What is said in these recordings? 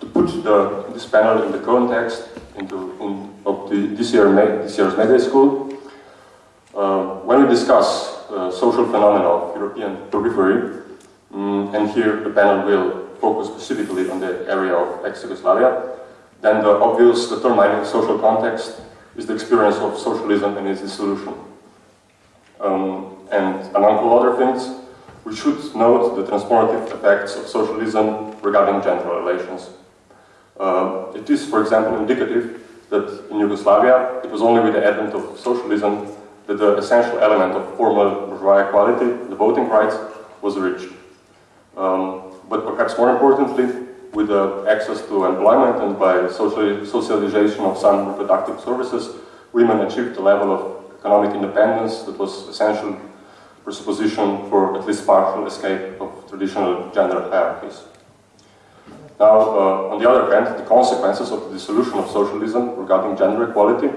to put the, this panel in the context into, in, of the, this, year, this year's Media School, uh, when we discuss uh, social phenomena of European periphery, um, and here the panel will focus specifically on the area of ex-Yugoslavia, then the obvious determining social context is the experience of socialism and its dissolution. Um, and among all other things, we should note the transformative effects of socialism regarding gender relations. Uh, it is, for example, indicative that in Yugoslavia, it was only with the advent of socialism that the essential element of formal bourgeois equality, the voting rights, was reached. Um, but perhaps more importantly, with the access to employment and by social, socialization of some reproductive services, women achieved a level of economic independence that was essential presupposition for at least partial escape of traditional gender hierarchies. Now, uh, on the other hand, the consequences of the dissolution of socialism regarding gender equality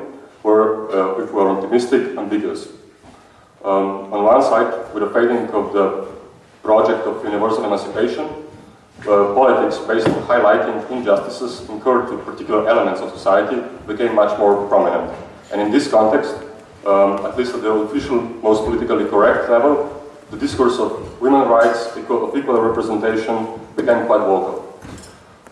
were, uh, if we are optimistic, ambiguous. Um, on one side, with the fading of the project of universal emancipation, uh, politics based on highlighting injustices incurred to particular elements of society became much more prominent. And in this context, um, at least at the official, most politically correct level, the discourse of women's rights, equal, of equal representation became quite vocal.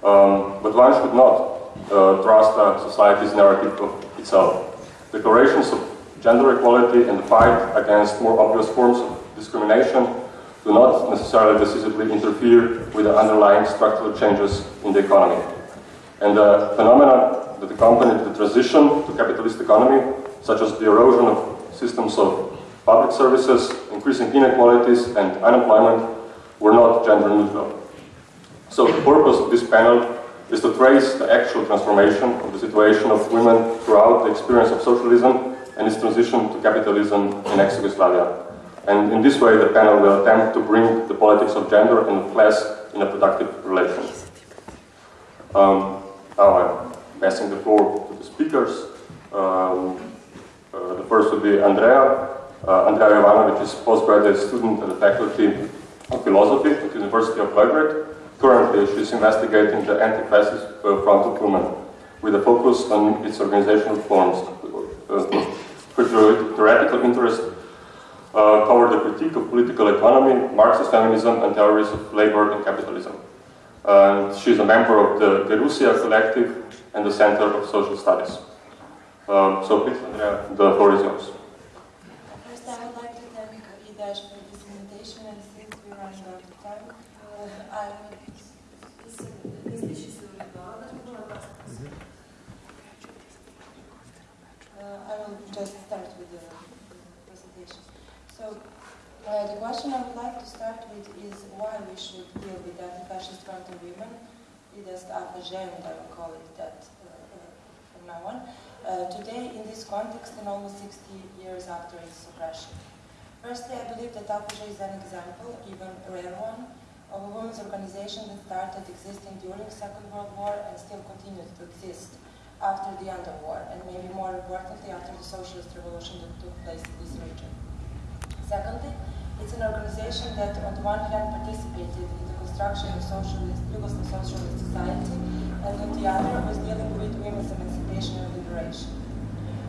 Um, but one should not uh, trust uh, society's narrative of itself. Declarations of gender equality and the fight against more obvious forms of discrimination do not necessarily decisively interfere with the underlying structural changes in the economy. And the phenomena that accompanied the transition to capitalist economy such as the erosion of systems of public services, increasing inequalities and unemployment, were not gender neutral. So the purpose of this panel is to trace the actual transformation of the situation of women throughout the experience of socialism and its transition to capitalism in ex-Yugoslavia. And in this way, the panel will attempt to bring the politics of gender and class in a productive relation. Um, now I'm passing the floor to the speakers. Um, uh, the first would be Andrea. Uh, Andrea Jovanovic is postgraduate student at the Faculty of Philosophy at the University of Belgrade. Currently, she is investigating the anti-fascist uh, front of women with a focus on its organizational forms. Her theoretical interest uh, covered the critique of political economy, Marxist feminism, and theories of labor and capitalism. And she is a member of the Gerusia Collective and the Center of Social Studies. Um, so please, Andrea, the floor is yours. First, I would like to thank Idash for this invitation, and since we're running out of time, uh, I will... Uh, I will just start with the presentation. So, uh, the question I would like to start with is why we should deal with anti-fascist front of women. Is AFŽ, and I will call it that uh, uh, from now on. Uh, today, in this context, and almost 60 years after its suppression. Firstly, I believe that AFŽ is an example, even a rare one, of a women's organization that started existing during the Second World War and still continues to exist after the end of war, and maybe more importantly, after the socialist revolution that took place in this region. Secondly, it's an organization that, on the one hand, participated in the construction of socialist, Yugoslav socialist society, and on the other was dealing with women's emancipation and liberation.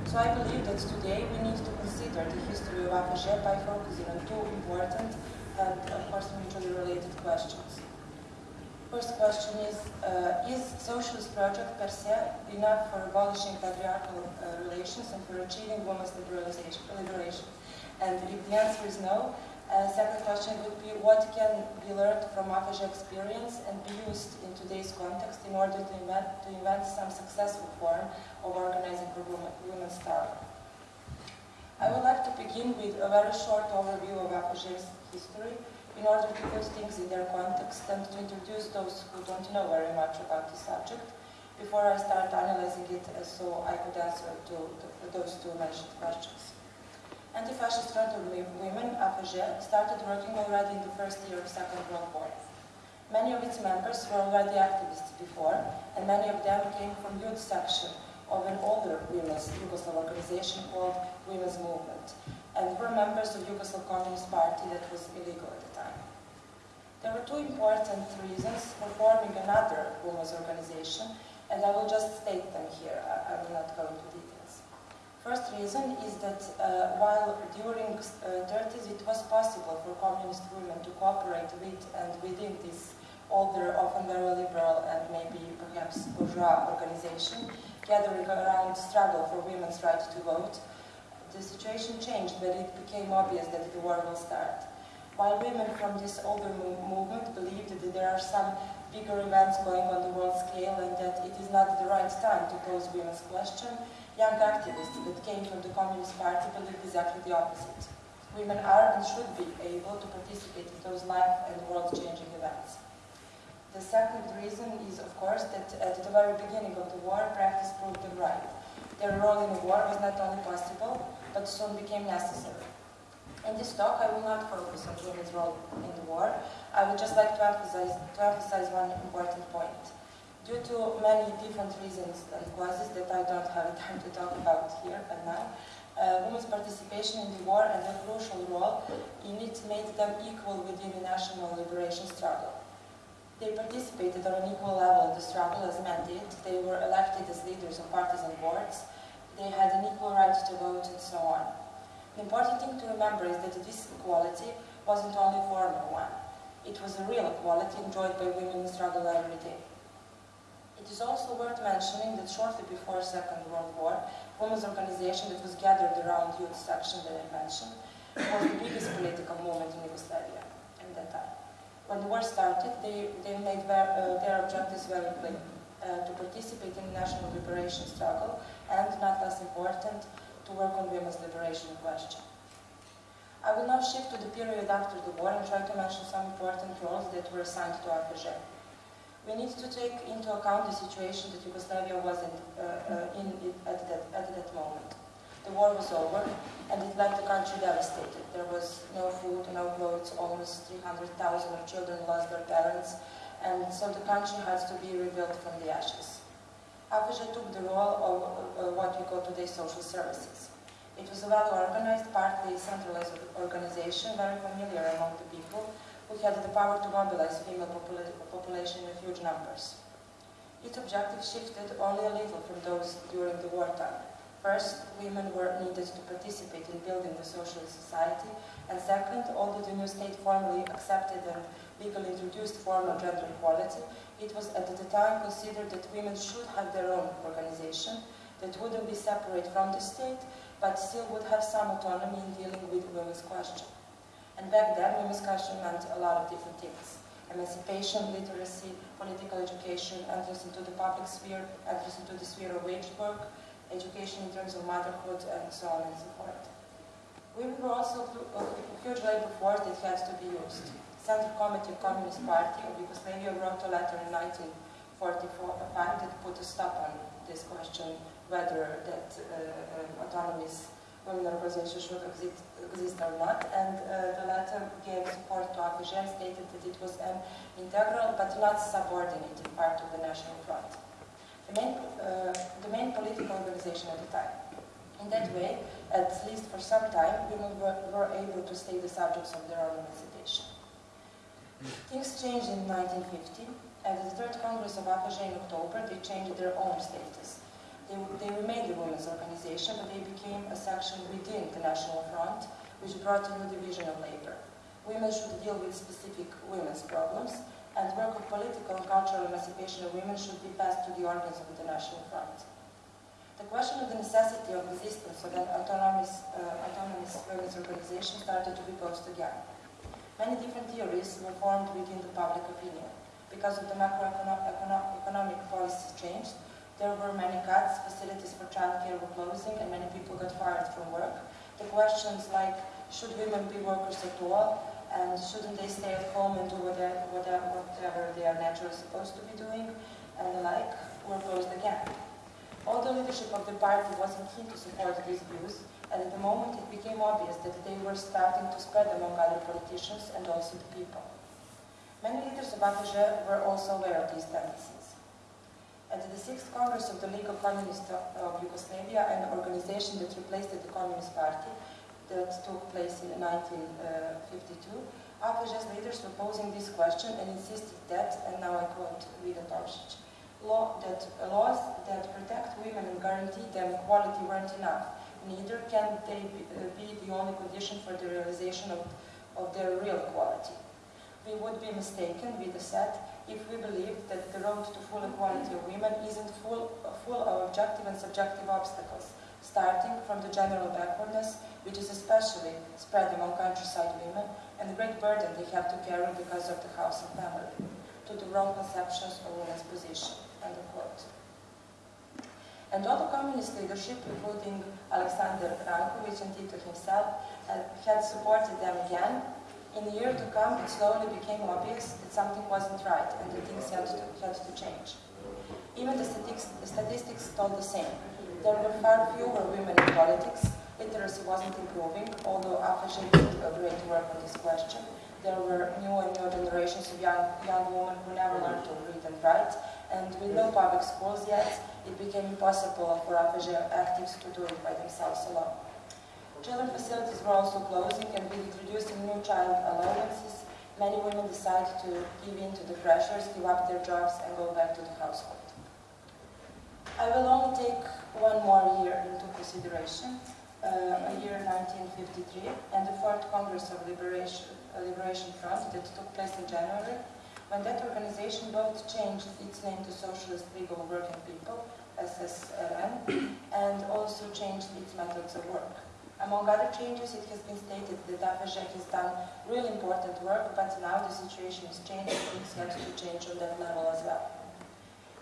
So I believe that today we need to consider the history of AFŽ by focusing on two important and, of course, mutually related questions. First question is, uh, is socialist project per se enough for abolishing patriarchal uh, relations and for achieving women's liberation? And if the answer is no, uh, second question would be what can be learned from AFŽ experience and be used in today's context in order to invent, to invent some successful form of organizing for women, women's struggle. I would like to begin with a very short overview of AFŽ's history in order to put things in their context and to introduce those who don't know very much about the subject before I start analyzing it so I could answer to, to those two mentioned questions. Anti-Fascist Front of Women, AFŽ, started working already in the first year of Second World War. Many of its members were already activists before, and many of them came from youth section of an older women's Yugoslav organization called Women's Movement, and were members of Yugoslav Communist Party that was illegal at the time. There were two important reasons for forming another women's organization, and I will just state them here. I, will not go into details. First reason is that uh, while during uh, 30s it was possible for communist women to cooperate with and within this older, often very liberal and maybe perhaps bourgeois organization, gathering around struggle for women's right to vote, the situation changed when it became obvious that the war will start. While women from this older movement believed that there are some bigger events going on the world scale and that it is not the right time to pose women's question, young activists that came from the Communist Party believed exactly the opposite. Women are and should be able to participate in those life and world-changing events. The second reason is, of course, that at the very beginning of the war, practice proved them right. Their role in the war was not only possible, but soon became necessary. In this talk, I will not focus on women's role in the war. I would just like to emphasize, to emphasize one important point. Due to many different reasons and causes that I don't have time to talk about here and now, uh, women's participation in the war and their crucial role in it made them equal within the national liberation struggle. They participated on an equal level in the struggle as men did. They were elected as leaders of partisan boards. They had an equal right to vote and so on. The important thing to remember is that this equality wasn't only a formal one. It was a real equality enjoyed by women in struggle every day. It is also worth mentioning that shortly before Second World War, women's organization that was gathered around youth section that I mentioned was the biggest political movement in Yugoslavia at that time when the war started, they, they made their, uh, their objectives very clear. Uh, to participate in the national liberation struggle, and not less important, to work on women's liberation question. I will now shift to the period after the war and try to mention some important roles that were assigned to AFŽ. We need to take into account the situation that Yugoslavia was in, uh, uh in at, that, at that moment. The war was over, and it left the country devastated. There was no food, no clothes, almost 300,000 of children lost their parents, and so the country had to be rebuilt from the ashes. AFŽ took the role of uh, what we call today social services. It was a well-organized, partly centralized organization, very familiar among the people, who had the power to mobilize female popula population in huge numbers. Its objective shifted only a little from those during the wartime. First, women were needed to participate in building the social society, and second, although the new state formally accepted and legally introduced formal gender equality, it was at the time considered that women should have their own organization that wouldn't be separate from the state, but still would have some autonomy in dealing with women's question. And back then, women's question meant a lot of different things. Emancipation, literacy, political education, entrance into the public sphere, entrance into the sphere of wage work, education in terms of motherhood, and so on and so forth. Women were also a huge labor force that had to be used. Central Committee of Communist Party of Yugoslavia wrote a letter in 1945 that put a stop on this question whether that uh, uh, autonomous women organization should exist, exist or not. And uh, the letter gave support to AFŽ stated that it was an integral but not subordinate part of the National Front the main, uh, the main political organization at the time. In that way, at least for some time, women were, were able to stay the subjects of their own emancipation. Things changed in 1950. At the Third Congress of AFŽ in October, they changed their own status. They, they remained a women's organization, but they became a section within the National Front, which brought a new division of labor. Women should deal with specific women's problems, and work of political and cultural emancipation of women should be passed to the organs of the National Front. The question of the necessity of existence of an autonomous, uh, autonomous women's organization started to be posed again. Many different theories were formed within the public opinion. Because of the macroeconomic policies changed, there were many cuts, facilities for childcare were closing, and many people got fired from work. The questions like, should women be workers at all? and shouldn't they stay at home and do whatever, whatever, whatever they are naturally supposed to be doing, and the like, were posed again. All the leadership of the party wasn't keen to support these views, and at the moment it became obvious that they were starting to spread among other politicians and also the people. Many leaders of AFŽ were also aware of these tendencies. At the Sixth Congress of the League of Communists of Yugoslavia, an organization that replaced the Communist Party, that took place in 1952, AFŽ's leaders were posing this question and insisted that, and now I quote Vida Tomšić, law that, laws that protect women and guarantee them equality weren't enough. Neither can they be, uh, the only condition for the realization of, of their real equality. We would be mistaken, Vida said, if we believed that the road to full equality of women isn't full, full of objective and subjective obstacles, starting from the general backwardness, which is especially spread among countryside women, and the great burden they have to carry because of the house and family, to the wrong conceptions of women's position. End of quote. And the communist leadership, including Alexander Rankovic and Tito himself, uh, had supported them again in the year to come, it slowly became obvious that something wasn't right and that things had to, had to change. Even the statistics, the statistics told the same. There were far fewer women in politics, literacy wasn't improving, although AFŽ did a great work on this question. There were new and new generations of young, young women who never learned to read and write, and with no public schools yet, it became impossible for AFŽ actives to do it by themselves alone. Children facilities were also closing and with introducing new child allowances, many women decided to give in to the pressures, give up their jobs and go back to the household. I will only take one more year into consideration, uh, a year 1953 and the Fourth Congress of Liberation, uh, Liberation Front that took place in January, when that organization both changed its name to Socialist League of Working People, SSRN, and also changed its methods of work. Among other changes, it has been stated that AFŽ has done really important work, but now the situation is changing and things have to change on that level as well.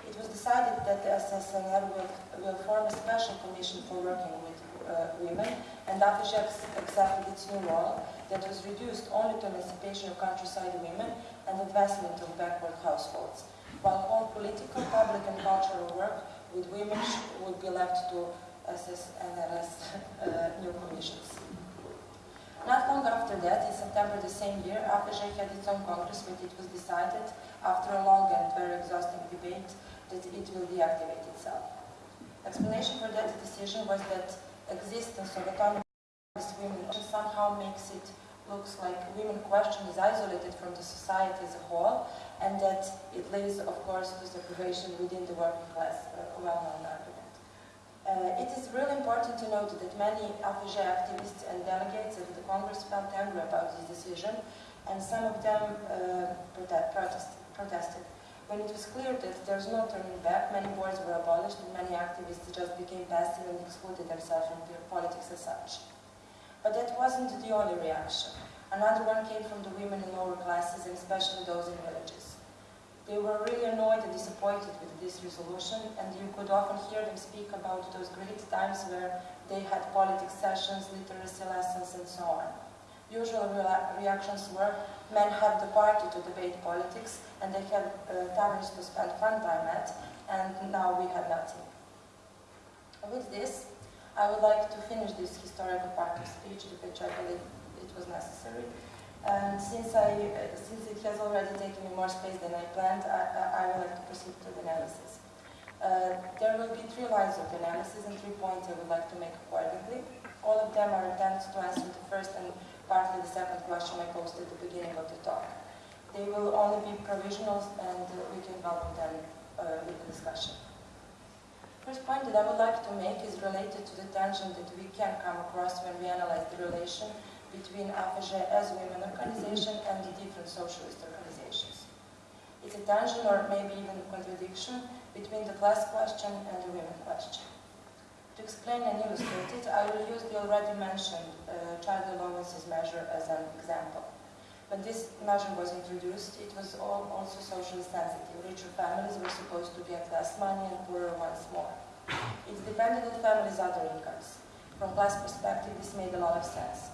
It was decided that the SSNR will, will form a special commission for working with uh, women, and AFŽ accepted its new role that was reduced only to emancipation of countryside women and advancement of backward households, while all political, public and cultural work with women would be left to SS and RS uh, new commissions. Not long after that, in September the same year, AFŽ had its own congress but it was decided, after a long and very exhausting debate, that it will deactivate itself. Explanation for that decision was that existence of autonomous women somehow makes it looks like women question is isolated from the society as a whole, and that it leads, of course, to separation within the working class, uh, well-known uh, it is really important to note that many AFŽ activists and delegates of the Congress felt angry about this decision, and some of them uh, protest, protested. When it was clear that there's no turning back, many boards were abolished and many activists just became passive and excluded themselves from their politics as such. But that wasn't the only reaction. Another one came from the women in lower classes and especially those in villages. They were really annoyed and disappointed with this resolution, and you could often hear them speak about those great times where they had politics sessions, literacy lessons, and so on. Usual re reactions were, men have the party to debate politics, and they have uh, taverns to spend fun time at, and now we have nothing. With this, I would like to finish this historical part of speech, which I believe it was necessary. And since, I, since it has already taken me more space than I planned, I, I would like to proceed to the analysis. Uh, there will be three lines of analysis and three points I would like to make accordingly. All of them are attempts to answer the first and partly the second question I posed at the beginning of the talk. They will only be provisional and uh, we can welcome them uh, with the discussion. First point that I would like to make is related to the tension that we can come across when we analyze the relation between AFŽ as women organization and the different socialist organizations. It's a tension or maybe even a contradiction between the class question and the women question. To explain and illustrate it, I will use the already mentioned uh, child allowances measure as an example. When this measure was introduced, it was all also socially sensitive. Richer families were supposed to get less money and poorer ones more. It depended on families' other incomes. From class perspective, this made a lot of sense.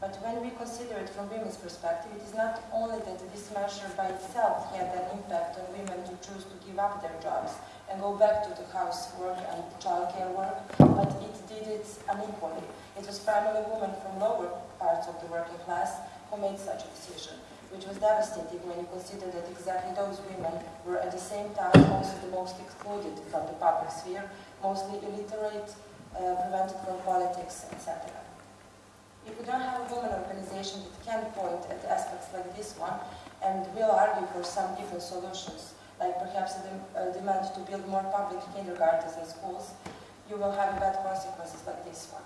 But when we consider it from women's perspective, it is not only that this measure by itself had an impact on women to choose to give up their jobs and go back to the housework and childcare work, but it did it unequally. It was primarily women from lower parts of the working class who made such a decision, which was devastating when you consider that exactly those women were at the same time also the most excluded from the public sphere, mostly illiterate, uh, prevented from politics, etc. If we don't have a women organization that can point at aspects like this one and will argue for some different solutions, like perhaps a, a demand to build more public kindergartens and schools, you will have bad consequences like this one.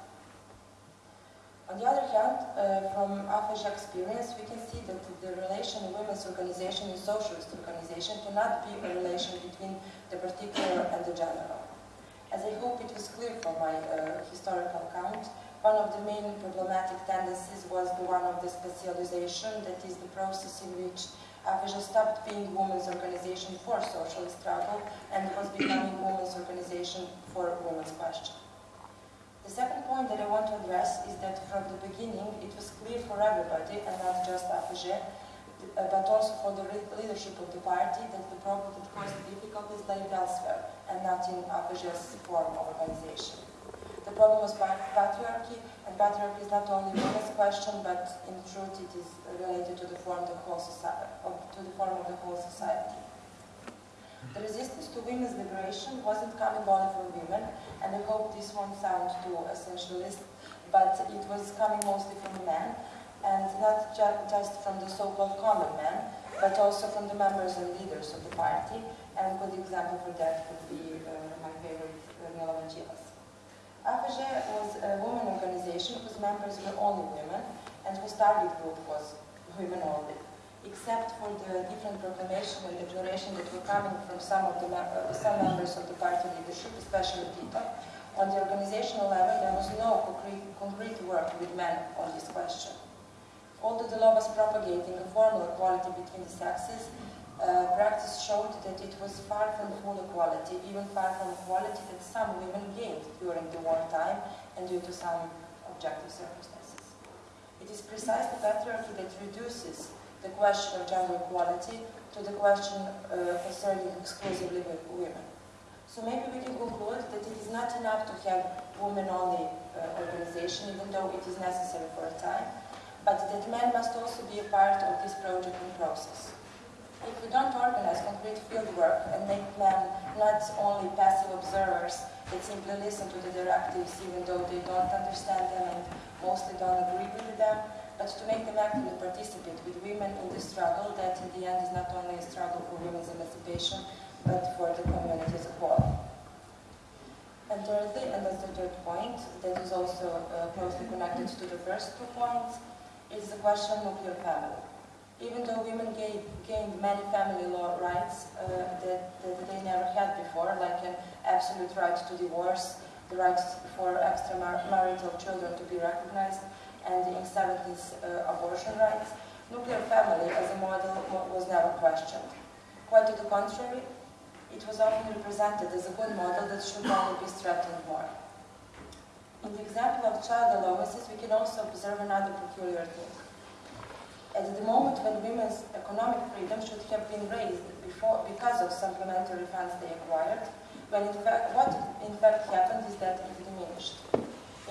On the other hand, uh, from AFŽ experience, we can see that the relation of women's organization and socialist organization cannot be a relation between the particular and the general. As I hope it was clear from my uh, historical account, one of the main problematic tendencies was the one of the specialization, that is the process in which AFŽ stopped being women's organization for socialist struggle and was becoming women's organization for women's question. The second point that I want to address is that from the beginning it was clear for everybody, and not just uh, but also for the leadership of the party, that the problem that caused the difficulties lay elsewhere, and not in AFŽ's form of organization. The problem was patriarchy, and patriarchy is not only women's question, but in truth it is related to the form of the whole society, the resistance to women's liberation wasn't coming only from women, and I hope this won't sound too essentialist, but it was coming mostly from men, and not ju just from the so-called common men, but also from the members and leaders of the party, and a good example for that would be uh, my favorite, uh, Milovan Đilas. AFŽ was a women organization whose members were only women, and whose target group was women only except for the different proclamation and declaration that were coming from some of the uh, some members of the party leadership, especially Tito, on the organizational level there was no concrete, concrete work with men on this question. Although the law was propagating a formal equality between the sexes, uh, practice showed that it was far from full equality, even far from equality that some women gained during the wartime and due to some objective circumstances. It is precisely patriarchy that reduces the question of gender equality to the question uh, concerning exclusively women. So maybe we can conclude that it is not enough to have women-only uh, organization, even though it is necessary for a time, but that men must also be a part of this project and process. If we don't organize concrete field work and make men not only passive observers that simply listen to the directives even though they don't understand them and mostly don't agree with them, but to make them actively participate with women in the struggle that in the end is not only a struggle for women's emancipation, but for the community as a whole. And thirdly, and that's the third point, that is also uh, closely connected to the first two points, is the question of nuclear family. Even though women gained, gained many family law rights uh, that, that, they never had before, like an absolute right to divorce, the right for extramarital children to be recognized, and in 70s uh, abortion rights, nuclear family as a model was never questioned. Quite to the contrary, it was often represented as a good model that should only be strengthened more. In the example of child allowances, we can also observe another peculiar thing. At the moment when women's economic freedom should have been raised before, because of supplementary funds they acquired, when in fact, what in fact happened is that it diminished.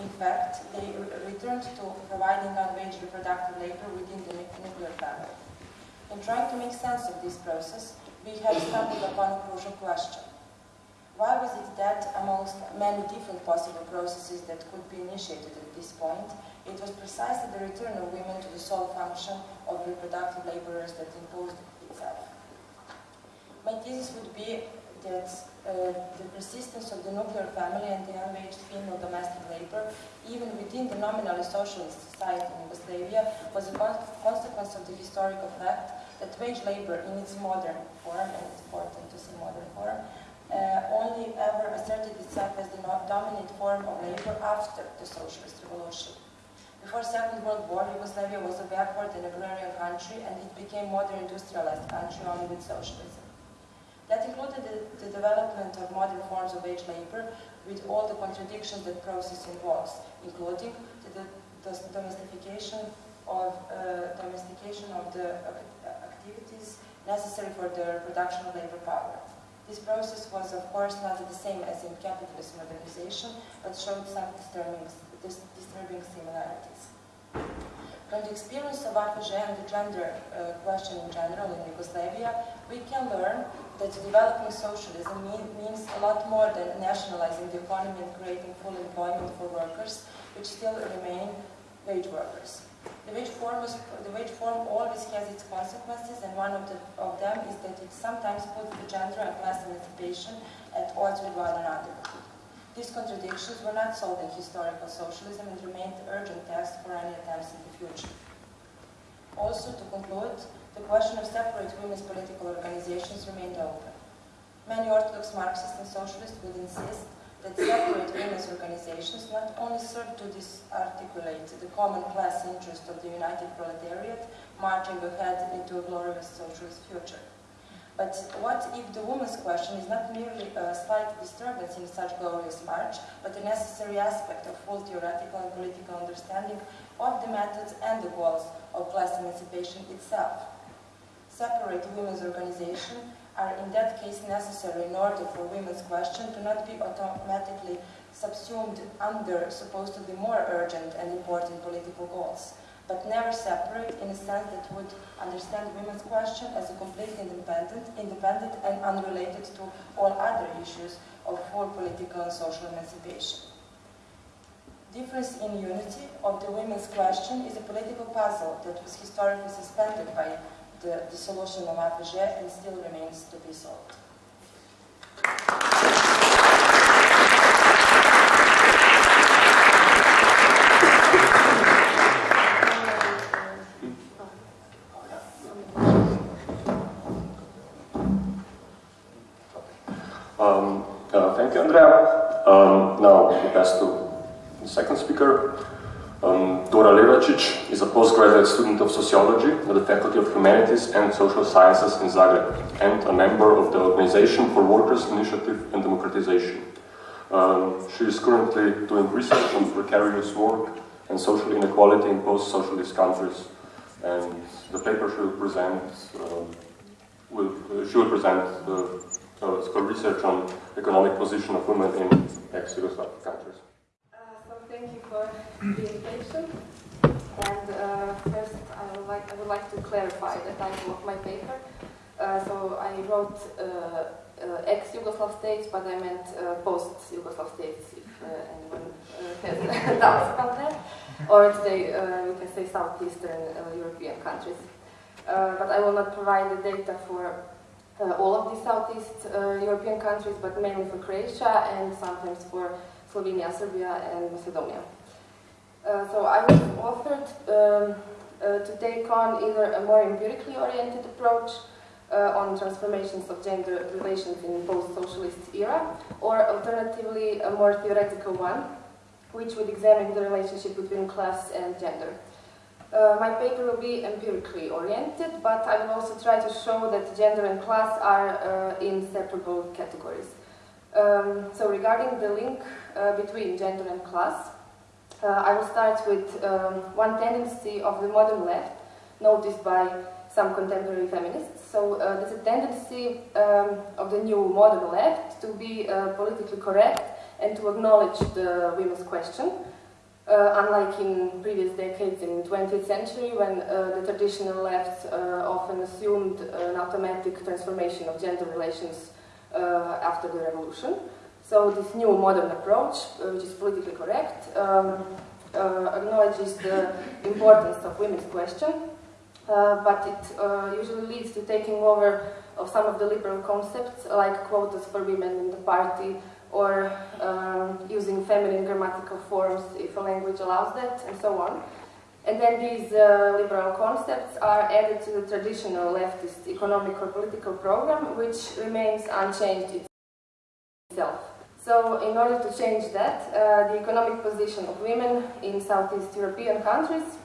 In fact, they returned to providing non-wage reproductive labor within the nuclear family. In trying to make sense of this process, we have stumbled upon a crucial question. Why was it that, amongst many different possible processes that could be initiated at this point, it was precisely the return of women to the sole function of reproductive laborers that imposed itself? My thesis would be that uh, the persistence of the nuclear family and the unwaged female domestic labor, even within the nominally socialist society in Yugoslavia, was a con consequence of the historical fact that wage labor in its modern form, and it's important to say modern form, uh, only ever asserted itself as the dominant form of labor after the socialist revolution. Before Second World War, Yugoslavia was a backward and agrarian country, and it became modern industrialized country only with socialism. That included the, the, development of modern forms of wage labor with all the contradictions that process involves, including the, the domestication of uh, domestication of the activities necessary for the production of labor power. This process was, of course, not the same as in capitalist modernization, but showed some disturbing, disturbing similarities. From the experience of AFŽ and the gender uh, question in general in Yugoslavia, we can learn that developing socialism mean, means a lot more than nationalizing the economy and creating full employment for workers, which still remain wage workers. The wage, form is, the wage form always has its consequences, and one of, the, of them is that it sometimes puts the gender and class emancipation at odds with one another. These contradictions were not solved in historical socialism and remained urgent tasks for any attempts in the future. Also, to conclude, the question of separate women's political organizations remained open. Many Orthodox Marxists and Socialists would insist that separate women's organizations not only serve to disarticulate the common class interest of the united proletariat marching ahead into a glorious socialist future. But what if the women's question is not merely a slight disturbance in such glorious march, but a necessary aspect of full theoretical and political understanding of the methods and the goals of class emancipation itself? Separate women's organization are in that case necessary in order for women's question to not be automatically subsumed under supposed to be more urgent and important political goals, but never separate in a sense that would understand women's question as a completely independent, independent and unrelated to all other issues of full political and social emancipation. Difference in unity of the women's question is a political puzzle that was historically suspended by the dissolution of AFŽ and still remains to be solved. Um, uh, thank you, Andrea. Um, now we pass to the second speaker. Um, Dora Levacic is a postgraduate student of sociology the Faculty of Humanities and Social Sciences in Zagreb and a member of the Organization for Workers' Initiative and Democratization. Um, she is currently doing research on precarious work and social inequality in post-socialist countries. And the paper she will present, uh, will, uh, she will present uh, her research on economic position of women in ex-Yugoslav countries. So thank you for the invitation. And uh, first, I would, like, I would like to clarify the title of my paper. Uh, so I wrote uh, uh ex-Yugoslav states, but I meant uh, post-Yugoslav states, if uh, anyone has doubts about that. Or today, we can say Southeastern European countries. but I will not provide the data for all of the Southeast European countries, but mainly for Croatia and sometimes for Slovenia, Serbia, and Macedonia. Uh, so I was offered um, uh, to take on either a more empirically oriented approach uh, on transformations of gender relations in post-socialist era, or alternatively a more theoretical one, which would examine the relationship between class and gender. Uh, my paper will be empirically oriented, but I will also try to show that gender and class are uh, inseparable categories. Um, so regarding the link uh, between gender and class, uh, I will start with um, one tendency of the modern left noticed by some contemporary feminists. So uh, there's a tendency um, of the new modern left to be uh, politically correct and to acknowledge the women's question. Uh, unlike in previous decades in the 20th century when uh, the traditional left uh, often assumed an automatic transformation of gender relations after the revolution. So this new modern approach, uh, which is politically correct, um, uh, acknowledges the importance of women's question, but it usually leads to taking over of some of the liberal concepts like quotas for women in the party or um, using feminine grammatical forms if a language allows that and so on. And then these uh, liberal concepts are added to the traditional leftist economic or political program, which remains unchanged itself. So in order to change that, uh, the economic position of women in Southeast European countries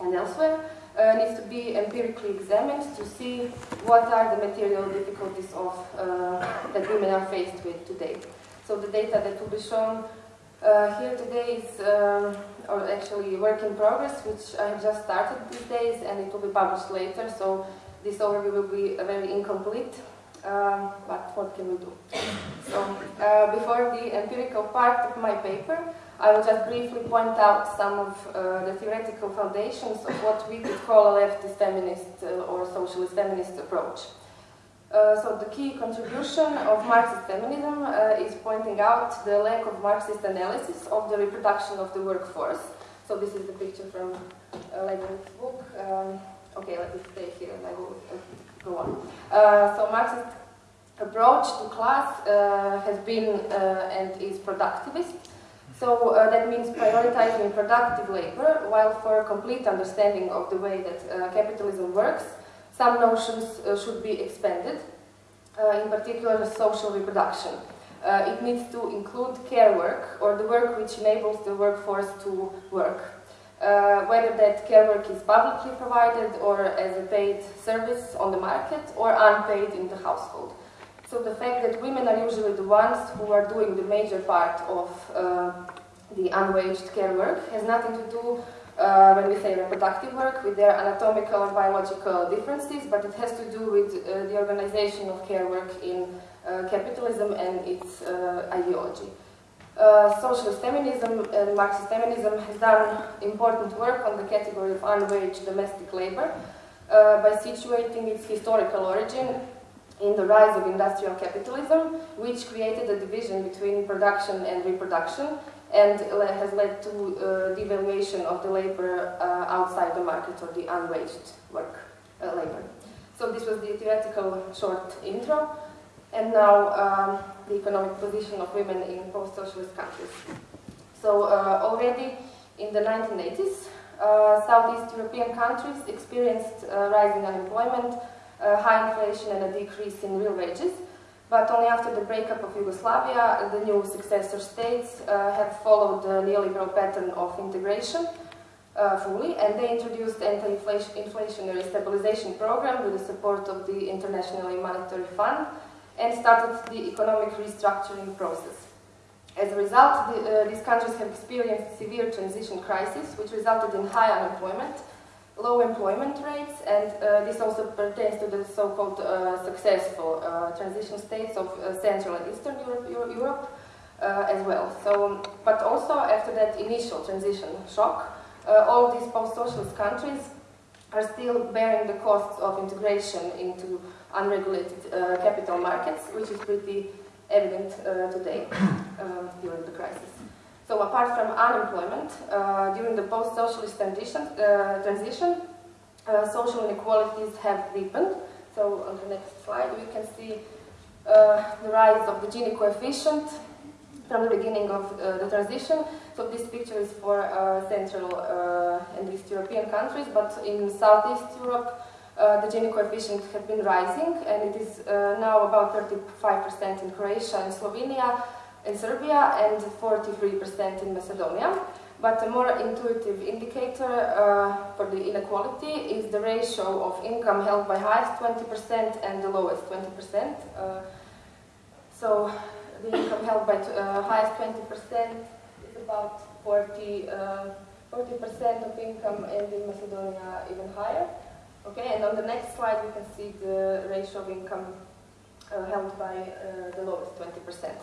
and elsewhere uh, needs to be empirically examined to see what are the material difficulties of, uh, that women are faced with today. So the data that will be shown uh, here today is um, or actually work in progress, which I have just started these days, and it will be published later. So this overview will be very incomplete. Um, but what can we do? So uh, before the empirical part of my paper, I will just briefly point out some of uh, the theoretical foundations of what we could call a leftist feminist uh, or socialist feminist approach. Uh, so the key contribution of Marxist feminism uh, is pointing out the lack of Marxist analysis of the reproduction of the workforce. So this is the picture from uh, Leibniz's book. Um, okay, let me stay here and I will uh, so Marxist approach to class uh, has been uh, and is productivist. So uh, that means prioritizing productive labor, while for a complete understanding of the way that uh, capitalism works, some notions uh, should be expanded, in particular social reproduction. It needs to include care work, or the work which enables the workforce to work. Uh, whether that care work is publicly provided or as a paid service on the market or unpaid in the household. So the fact that women are usually the ones who are doing the major part of uh, the unwaged care work has nothing to do uh, when we say reproductive work with their anatomical or biological differences, but it has to do with uh, the organization of care work in uh, capitalism and its uh, ideology. Uh, socialist feminism and Marxist feminism has done important work on the category of unwaged domestic labor uh, by situating its historical origin in the rise of industrial capitalism, which created a division between production and reproduction and has led to uh, devaluation of the labor uh, outside the market or the unwaged work uh, labor. So this was the theoretical short intro, and now um, the economic position of women in post-socialist countries. So uh, already in the 1980s, uh, Southeast European countries experienced uh, rising unemployment, uh, high inflation and a decrease in real wages. But only after the breakup of Yugoslavia, the new successor states uh, have followed the neoliberal pattern of integration uh, fully, and they introduced anti-inflationary stabilization program with the support of the International Monetary Fund, and started the economic restructuring process. As a result, the, uh, these countries have experienced severe transition crisis, which resulted in high unemployment, low employment rates, and uh, this also pertains to the so-called uh, successful uh, transition states of uh, Central and Eastern Europe, Europe uh, as well. So, but also after that initial transition shock, all these post-socialist countries are still bearing the costs of integration into unregulated capital markets, which is pretty evident today during the crisis. So apart from unemployment, uh, during the post-socialist transition, uh, transition uh, social inequalities have deepened. So on the next slide we can see uh, the rise of the Gini coefficient from the beginning of uh, the transition. So this picture is for uh, Central and East European countries, but in Southeast Europe the Gini coefficient has been rising and it is now about 35% in Croatia and Slovenia, and Serbia and 43% in Macedonia. But a more intuitive indicator uh, for the inequality is the ratio of income held by highest 20% and the lowest 20%. Uh, so the income held by uh, highest 20% is about 40, 40% uh, of income and in Macedonia even higher. Okay, and on the next slide we can see the ratio of income uh, held by uh, the lowest 20%.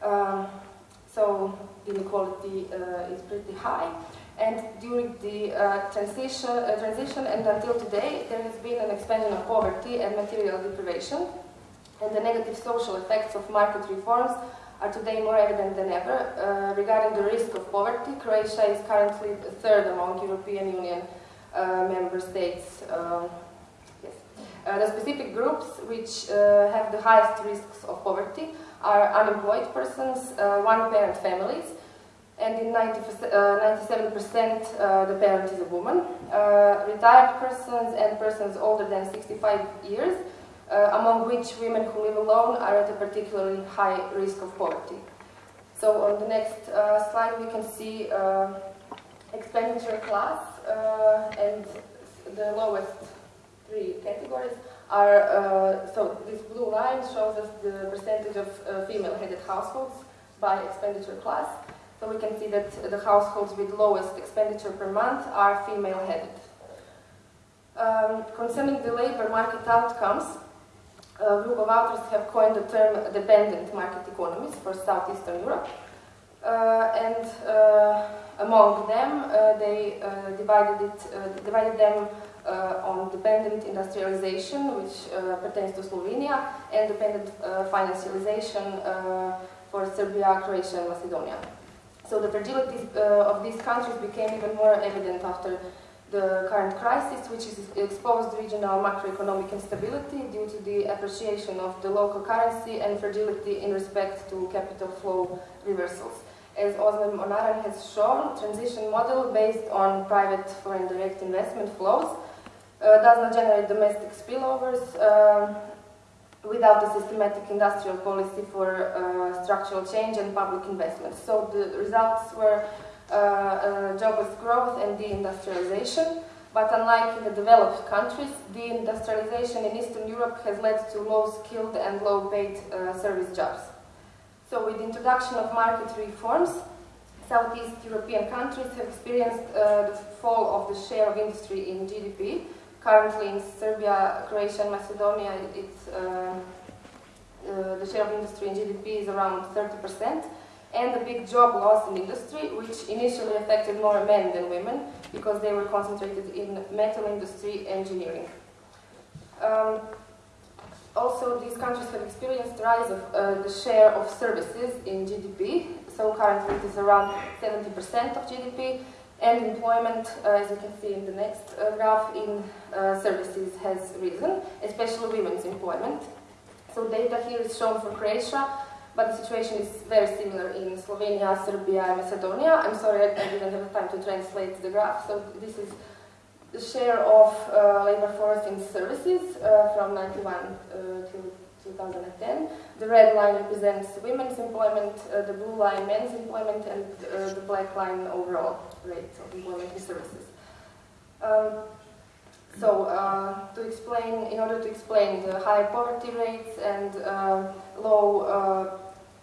Um, so inequality uh, is pretty high. And during the uh, transition, uh, transition and until today, there has been an expansion of poverty and material deprivation. And the negative social effects of market reforms are today more evident than ever. Uh, regarding the risk of poverty, Croatia is currently third among European Union member states. Um, yes. Uh, the specific groups which have the highest risks of poverty are unemployed persons, uh, one-parent families, and in 97% uh, uh, the parent is a woman, retired persons and persons older than 65 years, among which women who live alone are at a particularly high risk of poverty. So on the next slide we can see expenditure class and the lowest three categories are, uh, so this blue line shows us the percentage of uh, female-headed households by expenditure class. So we can see that the households with lowest expenditure per month are female-headed. Um, concerning the labor market outcomes, a group of authors have coined the term dependent market economies for Southeastern Europe. Uh, and uh, among them, uh, they uh, divided, it, uh, divided them uh, on dependent industrialization, which pertains to Slovenia, and dependent financialization for Serbia, Croatia, and Macedonia. So the fragility of these countries became even more evident after the current crisis, which is exposed regional macroeconomic instability due to the appreciation of the local currency and fragility in respect to capital flow reversals. As Özlem Onaran has shown, transition model based on private foreign direct investment flows uh, does not generate domestic spillovers uh, without a systematic industrial policy for uh, structural change and public investment. So the results were uh, jobless growth and deindustrialization. But unlike in the developed countries, deindustrialization in Eastern Europe has led to low-skilled and low-paid uh, service jobs. So with the introduction of market reforms, Southeast European countries have experienced uh, the fall of the share of industry in GDP. Currently in Serbia, Croatia and Macedonia, it's, uh, uh, the share of industry in GDP is around 30% and a big job loss in industry, which initially affected more men than women because they were concentrated in metal industry engineering. Um, also, these countries have experienced rise of uh, the share of services in GDP. So currently it is around 70% of GDP, and employment, uh, as you can see in the next uh, graph, in uh, services has risen, especially women's employment. So data here is shown for Croatia, but the situation is very similar in Slovenia, Serbia, and Macedonia. I'm sorry I didn't have time to translate the graph, so this is the share of uh, labor force in services uh, from 91 uh, to 2010. The red line represents women's employment, uh, the blue line men's employment, and uh, the black line overall rate of employment in services. Um, so, uh, to explain, in order to explain the high poverty rates and low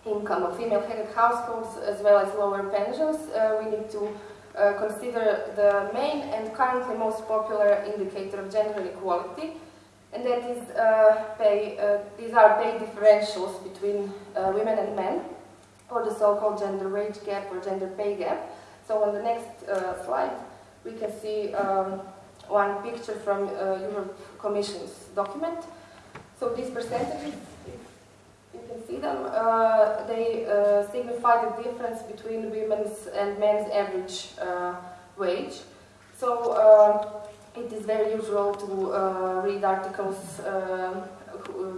income of female-headed households as well as lower pensions, we need to uh, consider the main and currently most popular indicator of gender inequality, and that is uh, pay, uh, these are pay differentials between uh, women and men, or the so-called gender wage gap or gender pay gap. So on the next slide, we can see um, one picture from Europe Commission's document. So these percentages can see them, uh, they uh, signify the difference between women's and men's average uh, wage. So it is very usual to read articles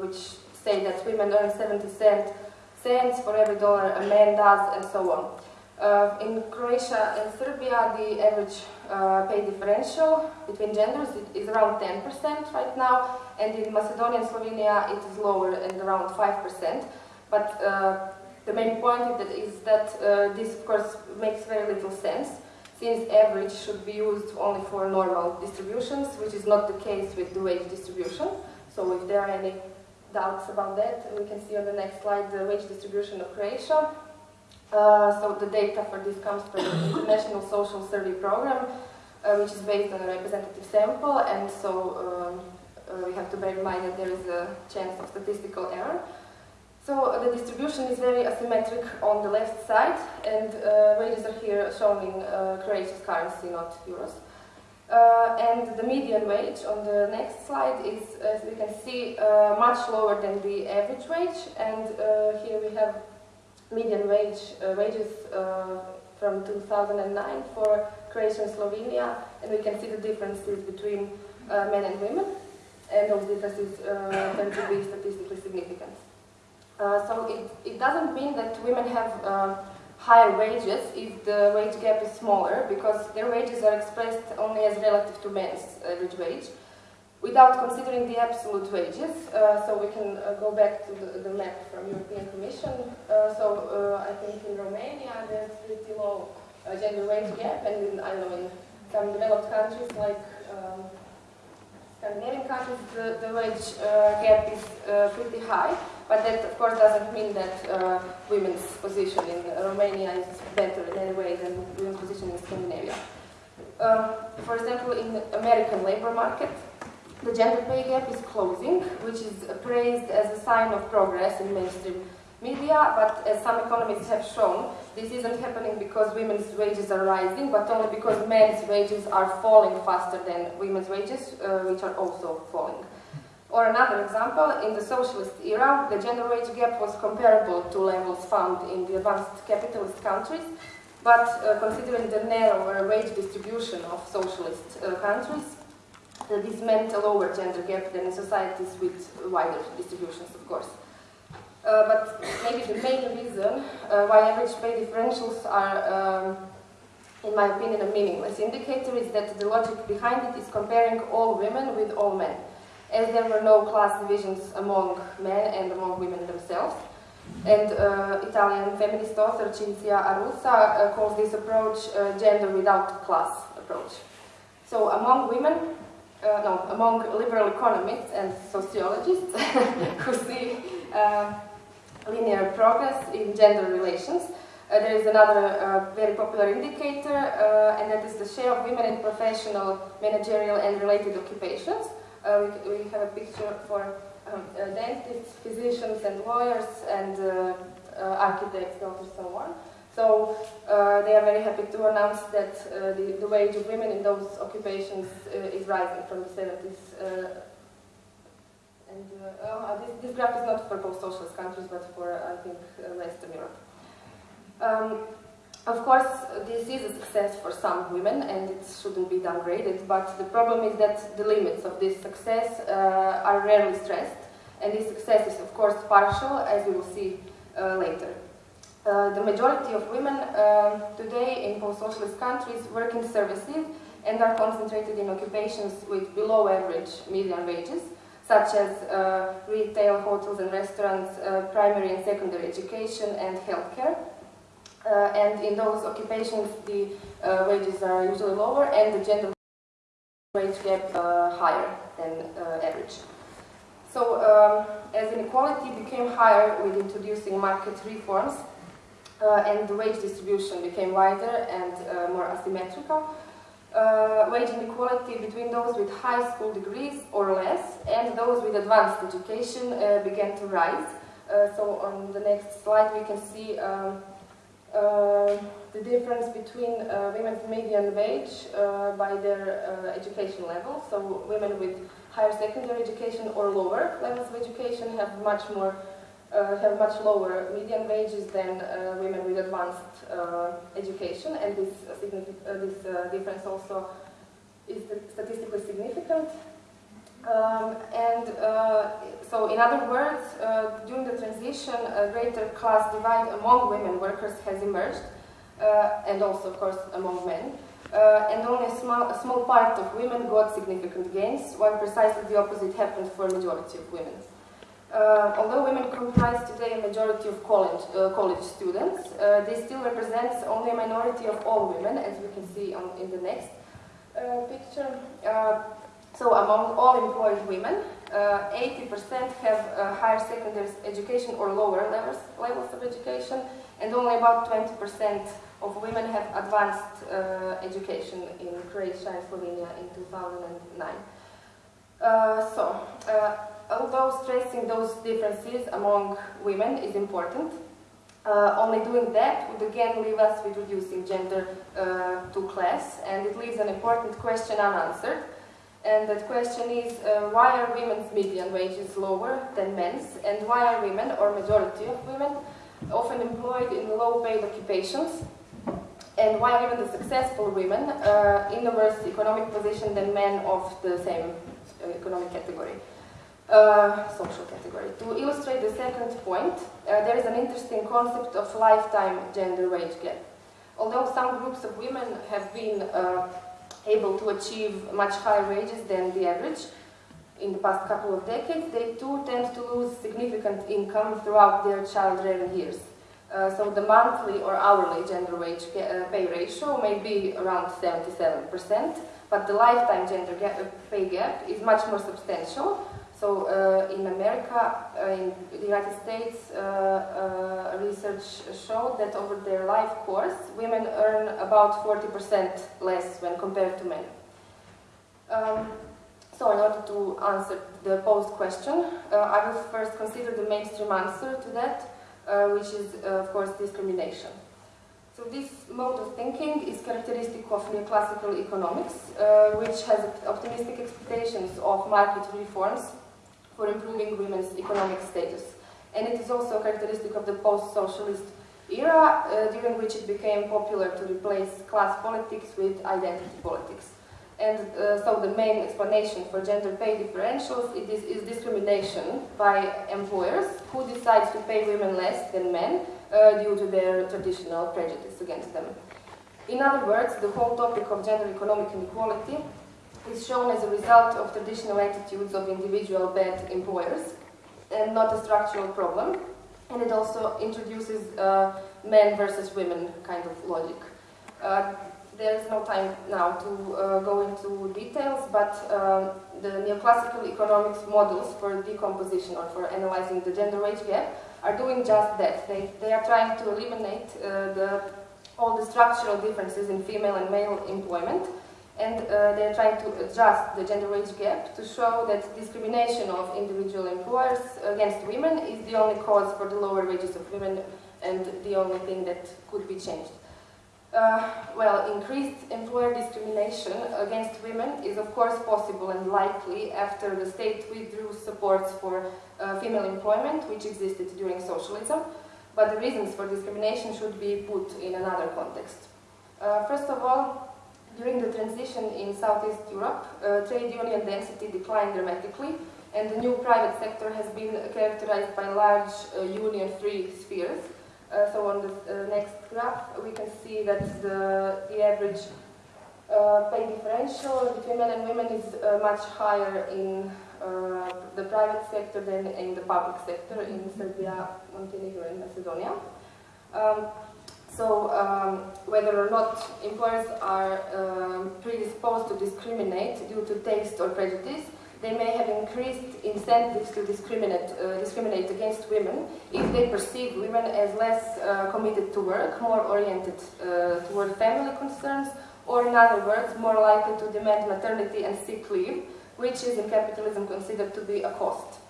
which say that women earn 70 cent, cents for every dollar a man does and so on. Uh, in Croatia and Serbia, the average uh, pay differential between genders is around 10% right now, and in Macedonia and Slovenia it is lower and around 5%. But uh, the main point is that uh, this, of course, makes very little sense, since average should be used only for normal distributions, which is not the case with the wage distribution. So if there are any doubts about that, we can see on the next slide the wage distribution of Croatia. Uh, so the data for this comes from the International Social Survey Program, uh, which is based on a representative sample, and so um, uh, we have to bear in mind that there is a chance of statistical error. So uh, the distribution is very asymmetric on the left side, and uh, wages are here shown in Croatia's currency, not euros. and the median wage on the next slide is, as we can see, much lower than the average wage, and here we have median wage uh, wages uh, from 2009 for Croatia and Slovenia, and we can see the differences between uh, men and women, and those differences tend to be statistically significant. so it, it doesn't mean that women have higher wages if the wage gap is smaller, because their wages are expressed only as relative to men's average wage without considering the absolute wages. Uh, so we can uh, go back to the, the, map from European Commission. Uh, so uh, I think in Romania there's pretty low uh, gender wage gap, and in, I know in some developed countries like um, Scandinavian countries, the, the wage uh, gap is pretty high. But that, of course, doesn't mean that women's position in Romania is better in any way than women's position in Scandinavia. Um, for example, in the American labor market, the gender pay gap is closing, which is praised as a sign of progress in mainstream media, but as some economists have shown, this isn't happening because women's wages are rising, but only because men's wages are falling faster than women's wages, uh, which are also falling. Or another example, in the socialist era, the gender wage gap was comparable to levels found in the advanced capitalist countries, But uh, considering the narrower wage distribution of socialist uh, countries, this meant a lower gender gap than in societies with wider distributions, of course. Uh, but maybe the main reason uh, why average pay differentials are, um, in my opinion, a meaningless indicator is that the logic behind it is comparing all women with all men, as there were no class divisions among men and among women themselves. And uh, Italian feminist author Cinzia Arruzza uh, calls this approach uh, gender without class approach. So among women, uh, no, among liberal economists and sociologists who see uh, linear progress in gender relations, uh, there is another uh, very popular indicator, uh, and that is the share of women in professional, managerial, and related occupations. Uh, we, we have a picture for um, dentists, physicians, and lawyers, and architects, doctors, and so on. So they are very happy to announce that the, the wage of women in those occupations is rising from the 70s and uh, uh, this, this, graph is not for post-socialist countries, but for, I think, uh, Western Europe. Um, of course, this is a success for some women, and it shouldn't be downgraded, but the problem is that the limits of this success uh, are rarely stressed, and this success is, of course, partial, as we will see uh, later. Uh, the majority of women today in post-socialist countries work in services and are concentrated in occupations with below average median wages, such as uh, retail, hotels and restaurants, uh, primary and secondary education, and healthcare. Uh, and in those occupations, the uh, wages are usually lower and the gender wage gap uh, higher than uh, average. So, um, as inequality became higher with introducing market reforms, and the wage distribution became wider and more asymmetrical, uh, wage inequality between those with high school degrees or less and those with advanced education uh, began to rise. Uh, so on the next slide we can see um, uh, the difference between uh, women's median wage uh, by their education level. So women with higher secondary education or lower levels of education have much more uh, have much lower median wages than uh, women with advanced uh, education, and this, this difference also is statistically significant. Um, and uh, so, in other words, uh, during the transition, a greater class divide among women workers has emerged, uh, and also, of course, among men. and only a small, a small part of women got significant gains, while precisely the opposite happened for majority of women. Uh, although women comprise today a majority of college, uh, college students, uh, this still represent only a minority of all women, as we can see on, in the next uh, picture. Uh, so among all employed women, 80% uh, have higher secondary education or lower levels, levels of education, and only about 20% of women have advanced education in Croatia and Slovenia in 2009. so, although stressing those differences among women is important, uh, only doing that would again leave us with reducing gender uh, to class, and it leaves an important question unanswered. And that question is, uh, why are women's median wages lower than men's, and why are women, or majority of women, often employed in low-paid occupations, and why are even the successful women uh, in a worse economic position than men of the same uh, economic category? Uh, social category. To illustrate the second point, uh, there is an interesting concept of lifetime gender wage gap. Although some groups of women have been uh, able to achieve much higher wages than the average in the past couple of decades, they too tend to lose significant income throughout their child-rearing years. Uh, so the monthly or hourly gender wage uh, pay ratio may be around 77%, but the lifetime gender gap, pay gap is much more substantial, so uh, in America, uh, in the United States, uh, research showed that over their life course, women earn about 40% less when compared to men. Um, so in order to answer the posed question, uh, I will first consider the mainstream answer to that, uh, which is, uh, of course, discrimination. So this mode of thinking is characteristic of neoclassical economics, which has optimistic expectations of market reforms for improving women's economic status. And it is also characteristic of the post-socialist era uh, during which it became popular to replace class politics with identity politics. And uh, so the main explanation for gender pay differentials is, is, discrimination by employers who decide to pay women less than men uh, due to their traditional prejudice against them. In other words, the whole topic of gender economic inequality is shown as a result of traditional attitudes of individual bad employers and not a structural problem. And it also introduces uh, men versus women kind of logic. Uh, there is no time now to uh, go into details, but um, the neoclassical economics models for decomposition or for analyzing the gender wage gap are doing just that. They, they are trying to eliminate uh, the, all the structural differences in female and male employment and uh, they're trying to adjust the gender wage gap to show that discrimination of individual employers against women is the only cause for the lower wages of women and the only thing that could be changed. Uh, well, increased employer discrimination against women is of course possible and likely after the state withdrew supports for uh, female employment, which existed during socialism, but the reasons for discrimination should be put in another context. Uh, first of all, during the transition in Southeast Europe, uh, trade union density declined dramatically, and the new private sector has been characterized by large uh, union-free spheres, uh, so on the uh, next graph, we can see that the, the average uh, pay differential between men and women is uh, much higher in the private sector than in the public sector in Serbia, Montenegro, and Macedonia. Um, so um, whether or not employers are um, predisposed to discriminate due to taste or prejudice they may have increased incentives to discriminate, uh, discriminate against women if they perceive women as less uh, committed to work, more oriented uh, toward family concerns, or in other words, more likely to demand maternity and sick leave, which is in capitalism considered to be a cost.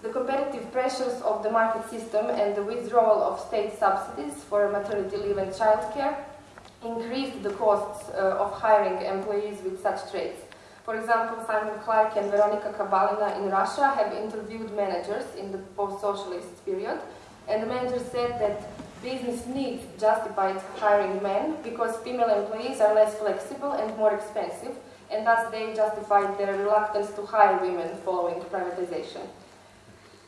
The competitive pressures of the market system and the withdrawal of state subsidies for maternity leave and childcare increased the costs uh, of hiring employees with such traits. For example, Simon Clarke and Veronika Kabalina in Russia have interviewed managers in the post-socialist period, and the managers said that business needs justified hiring men because female employees are less flexible and more expensive, and thus they justified their reluctance to hire women following privatization.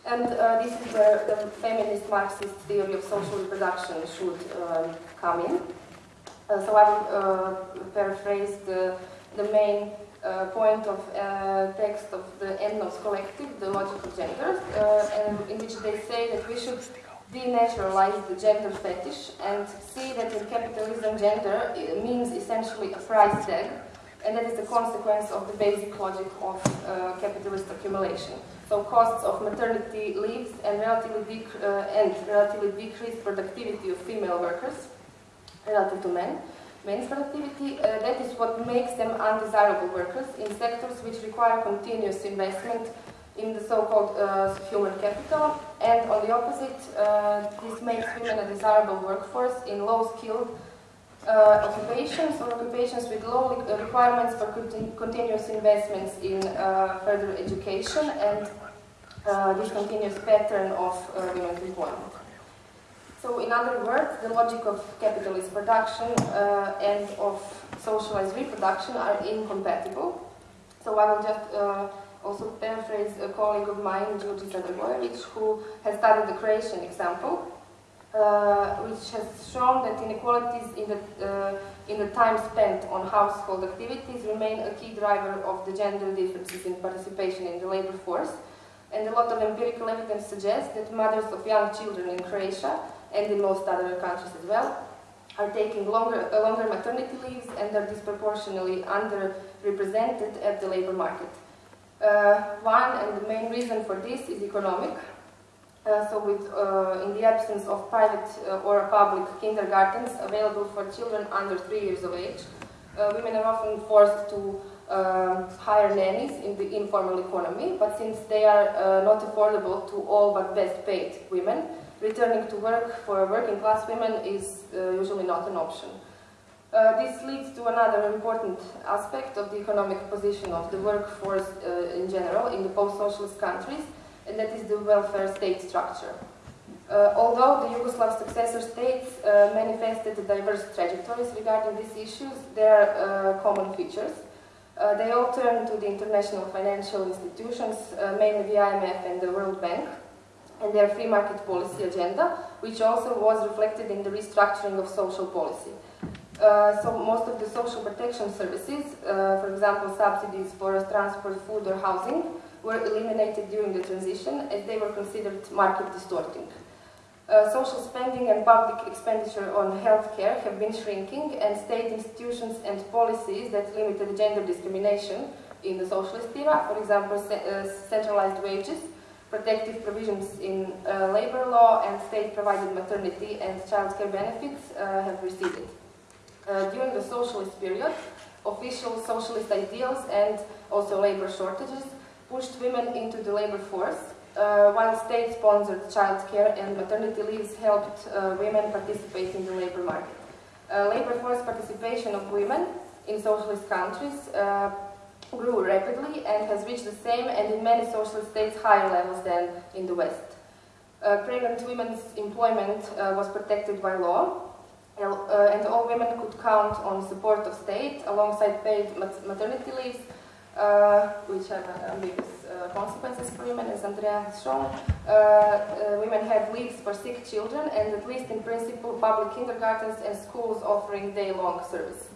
And uh, this is where the feminist Marxist theory of social reproduction should um, come in. Uh, so I will uh, paraphrase the, the main uh, point of uh, text of the Endnotes Collective, the logic of gender, and in which they say that we should denaturalize the gender fetish and see that in capitalism gender means essentially a price tag, and that is the consequence of the basic logic of uh, capitalist accumulation. So costs of maternity leaves and relatively, uh, and relatively decreased productivity of female workers relative to men. Men's productivity, uh, that is what makes them undesirable workers in sectors which require continuous investment in the so-called uh, human capital, and on the opposite, uh, this makes women a desirable workforce in low-skilled uh, occupations or occupations with low uh, requirements for continu continuous investments in uh, further education and this continuous pattern of women's employment. So in other words, the logic of capitalist production uh, and of socialized reproduction are incompatible. So I will just uh, also paraphrase a colleague of mine, Georgi Sadrbojevic, who has studied the Croatian example, uh, which has shown that inequalities in the, uh, in the time spent on household activities remain a key driver of the gender differences in participation in the labor force. And a lot of empirical evidence suggests that mothers of young children in Croatia and in most other countries as well, are taking longer, uh, longer maternity leaves and are disproportionately underrepresented at the labor market. Uh, one and the main reason for this is economic. Uh, so with, uh, in the absence of private uh, or public kindergartens available for children under three years of age, uh, women are often forced to um, hire nannies in the informal economy, but since they are not affordable to all but best paid women, returning to work for working class women is uh, usually not an option. Uh, this leads to another important aspect of the economic position of the workforce uh, in general in the post-socialist countries, and that is the welfare state structure. Uh, although the Yugoslav successor states uh, manifested diverse trajectories regarding these issues, there are uh, common features. Uh, they all turn to the international financial institutions, uh, mainly the IMF and the World Bank, and their free market policy agenda, which also was reflected in the restructuring of social policy. Uh, so most of the social protection services, for example subsidies for transport, food or housing, were eliminated during the transition as they were considered market distorting. Uh, social spending and public expenditure on healthcare have been shrinking and state institutions and policies that limited gender discrimination in the socialist era, for example uh, centralized wages, protective provisions in uh, labor law and state-provided maternity and childcare benefits uh, have receded. Uh, during the socialist period, official socialist ideals and also labor shortages pushed women into the labor force uh, while state-sponsored childcare and maternity leaves helped uh, women participate in the labor market. Uh, labor force participation of women in socialist countries uh, grew rapidly and has reached the same and in many socialist states higher levels than in the West. Uh, pregnant women's employment uh, was protected by law and all women could count on support of state alongside paid maternity leaves which have ambiguous uh, consequences for women, as Andrea has shown. Uh, uh, women have leaves for sick children and at least in principle public kindergartens and schools offering day-long service.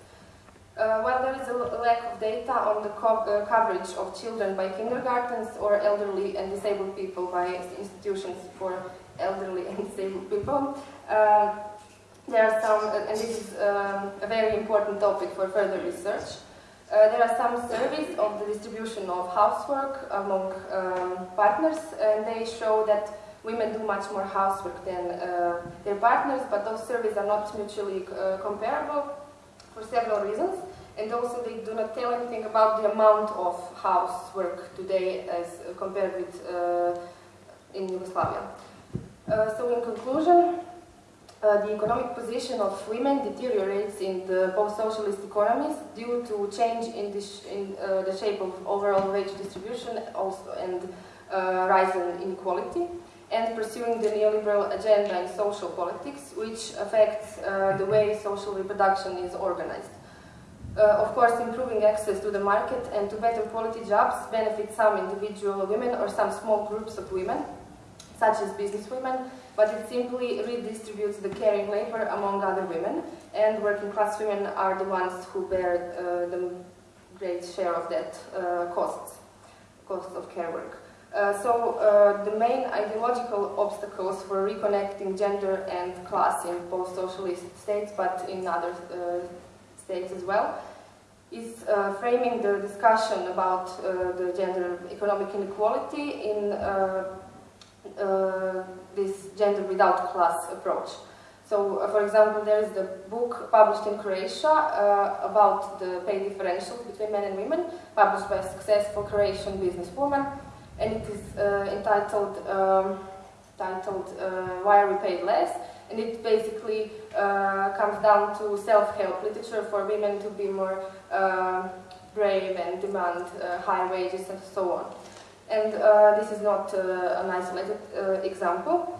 Uh, while there is a lack of data on the co uh, coverage of children by kindergartens or elderly and disabled people by institutions for elderly and disabled people, uh, there are some, and this is um, a very important topic for further research, uh, there are some surveys of the distribution of housework among um, partners, and they show that women do much more housework than uh, their partners, but those surveys are not mutually uh, comparable for several reasons. And also they do not tell anything about the amount of housework today as compared with uh, in Yugoslavia. Uh, so in conclusion, uh, the economic position of women deteriorates in the post-socialist economies due to change in, the, sh in uh, the shape of overall wage distribution also and uh, rise in inequality and pursuing the neoliberal agenda in social politics which affects uh, the way social reproduction is organized. Uh, of course, improving access to the market and to better quality jobs benefits some individual women or some small groups of women, such as business women, but it simply redistributes the caring labor among other women, and working class women are the ones who bear uh, the great share of that uh, costs, cost of care work. Uh, so uh, the main ideological obstacles for reconnecting gender and class in post-socialist states, but in other uh, states as well, is uh, framing the discussion about the gender economic inequality in uh, this gender without class approach. So, uh, for example, there is the book published in Croatia uh, about the pay differentials between men and women, published by a successful Croatian businesswoman, and it is uh, entitled, um, titled uh, Why Are We Paid Less? And it basically uh, comes down to self-help literature for women to be more brave and demand high wages and so on. And uh, this is not uh, an isolated uh, example.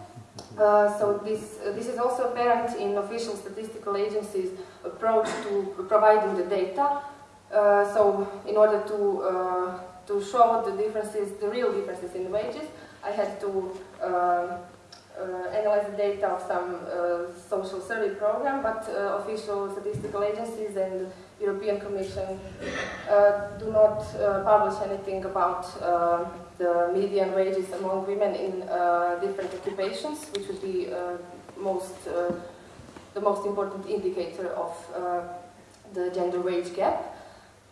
so this, this is also apparent in official statistical agencies' approach to providing the data. so in order to, to show the differences, the real differences in wages, I had to uh, analyze the data of some uh, social survey program, but uh, official statistical agencies and European Commission uh, do not uh, publish anything about uh, the median wages among women in different occupations, which would be most the most important indicator of the gender wage gap.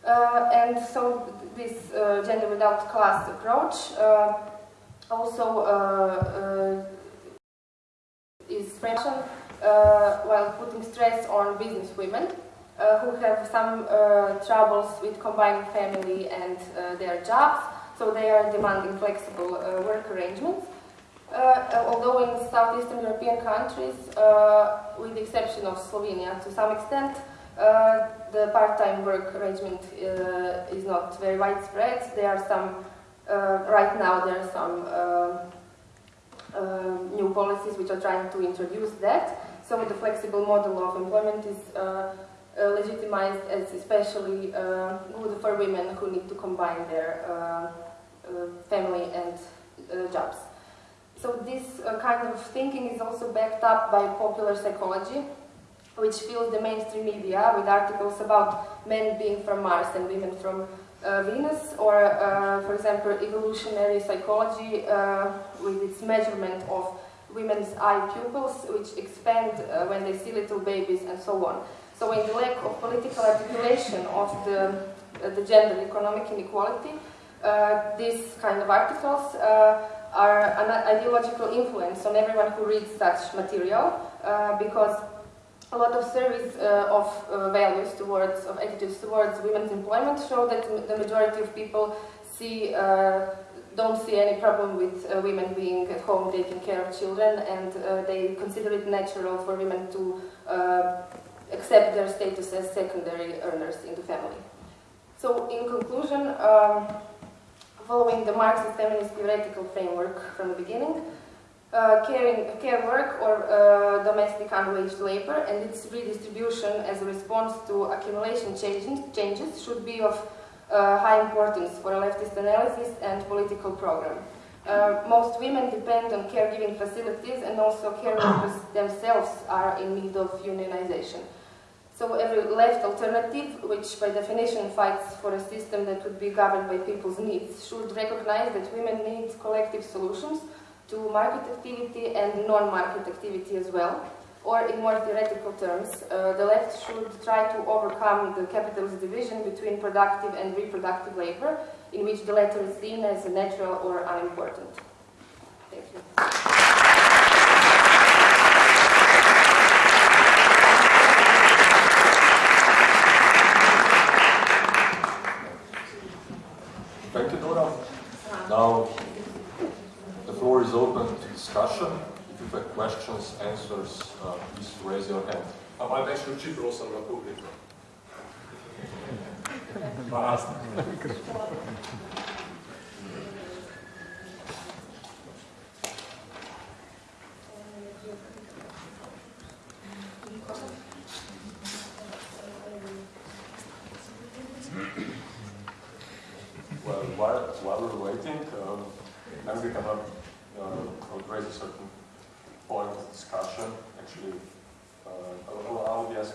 Uh, and so this uh, gender without class approach uh, also is framed while putting stress on business women uh, who have some uh, troubles with combining family and uh, their jobs, so they are demanding flexible work arrangements. although in southeastern European countries, with the exception of Slovenia to some extent, uh, the part-time work arrangement uh, is not very widespread. There are some, uh, right now there are some new policies which are trying to introduce that. So the flexible model of employment is uh, uh, legitimized as especially uh, good for women who need to combine their uh, family and jobs. So this kind of thinking is also backed up by popular psychology, which fills the mainstream media with articles about men being from Mars and women from uh, Venus, or uh, for example, evolutionary psychology uh, with its measurement of women's eye pupils, which expand when they see little babies and so on. So in the lack of political articulation of the, uh, the gender economic inequality, uh, these kind of articles uh, are an ideological influence on everyone who reads such material uh, because a lot of surveys uh, of uh, values towards, of attitudes towards women's employment show that the majority of people see don't see any problem with uh, women being at home taking care of children and uh, they consider it natural for women to uh, accept their status as secondary earners in the family. So in conclusion, um, following the Marxist feminist theoretical framework from the beginning, uh, caring, care work or uh, domestic unwaged labor and its redistribution as a response to accumulation changes, changes should be of uh, high importance for a leftist analysis and political program. Uh, most women depend on caregiving facilities and also caregivers themselves are in need of unionization. So every left alternative, which by definition fights for a system that would be governed by people's needs, should recognize that women need collective solutions to market activity and non-market activity as well. Or in more theoretical terms, uh, the left should try to overcome the capitalist division between productive and reproductive labor, in which the latter is seen as natural or unimportant. Thank you. Now, the floor is open to discussion. If you have questions, answers, uh, please raise your hand.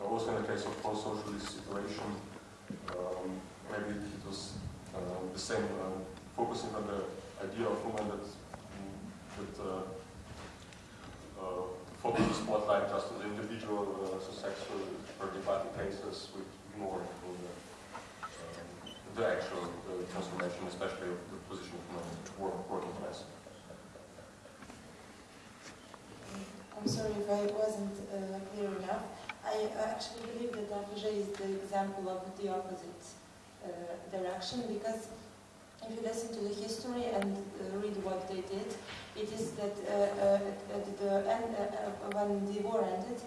wasn't uh, focusing on the idea of women that, that uh, uh, focus the spotlight just on the individual so sexual or debating cases with ignoring the, the, actual transformation, especially of the position of women in work, working class. I'm sorry if I wasn't clear enough. I actually believe that AFŽ is the example of the opposite uh, direction because if you listen to the history and uh, read what they did, it is that uh, uh, at the end, uh, when the war ended,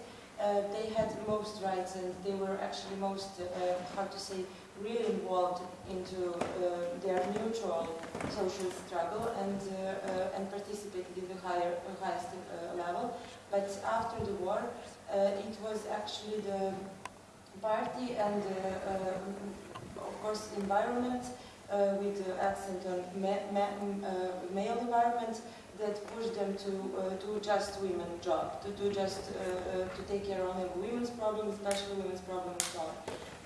they had most rights and they were actually most, how to say, really involved into their mutual social struggle and and participated in the higher highest level. But after the war, uh, it was actually the party and, uh, uh, of course, environment with the accent on ma ma male environment that pushed them to uh, do just women job, to do just uh, uh, to take care of women's problems, especially women's problems and so on.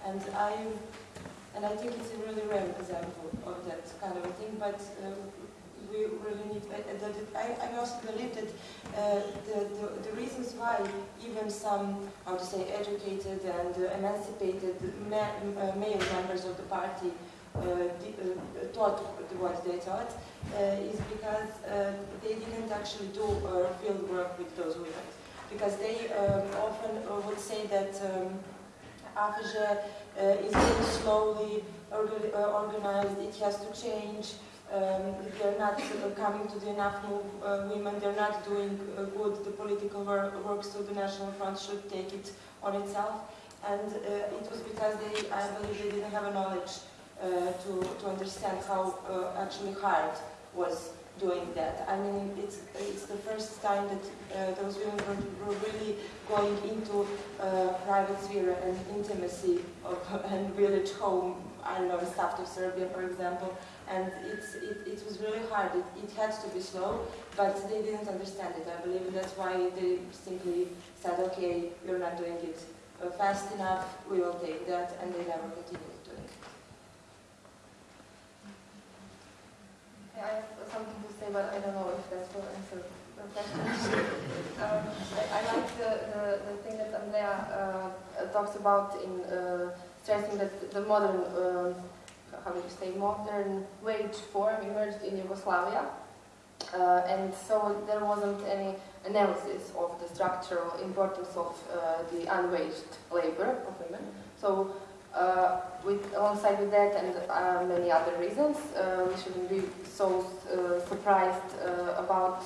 And I and I think it's a really rare example of that kind of a thing. But uh, we really need. That I, I also believe that uh, the, the the reasons why even some how to say educated and emancipated ma uh, male members of the party uh, uh, thought what they thought uh, is because uh, they didn't actually do field work with those women. Because they um, often uh, would say that um, is very slowly orga- organized, it has to change, um, they're not uh, coming to the enough move, women, they're not doing uh, good the political work, work, so the National Front should take it on itself. And uh, it was because they, I believe they didn't have a knowledge uh, to, to understand how actually hard was doing that. I mean, it's, it's the first time that those women were, were really going into private sphere and intimacy of, and village home, I don't know, south of Serbia, for example. And it's, it, it was really hard. It, it had to be slow, but they didn't understand it. I believe that's why they simply said, okay, you're not doing it uh, fast enough, we will take that, and they never continued doing it. Yeah, I have something to say, but I don't know if that will answer the question. um, I, I like the, the, the thing that Andrea uh, talks about in uh, stressing that the modern, uh, how do you say, modern wage form emerged in Yugoslavia. Uh, and so there wasn't any analysis of the structural importance of uh, the unwaged labor of women. So uh, with, alongside with that and uh, many other reasons, uh, we shouldn't be so uh, surprised about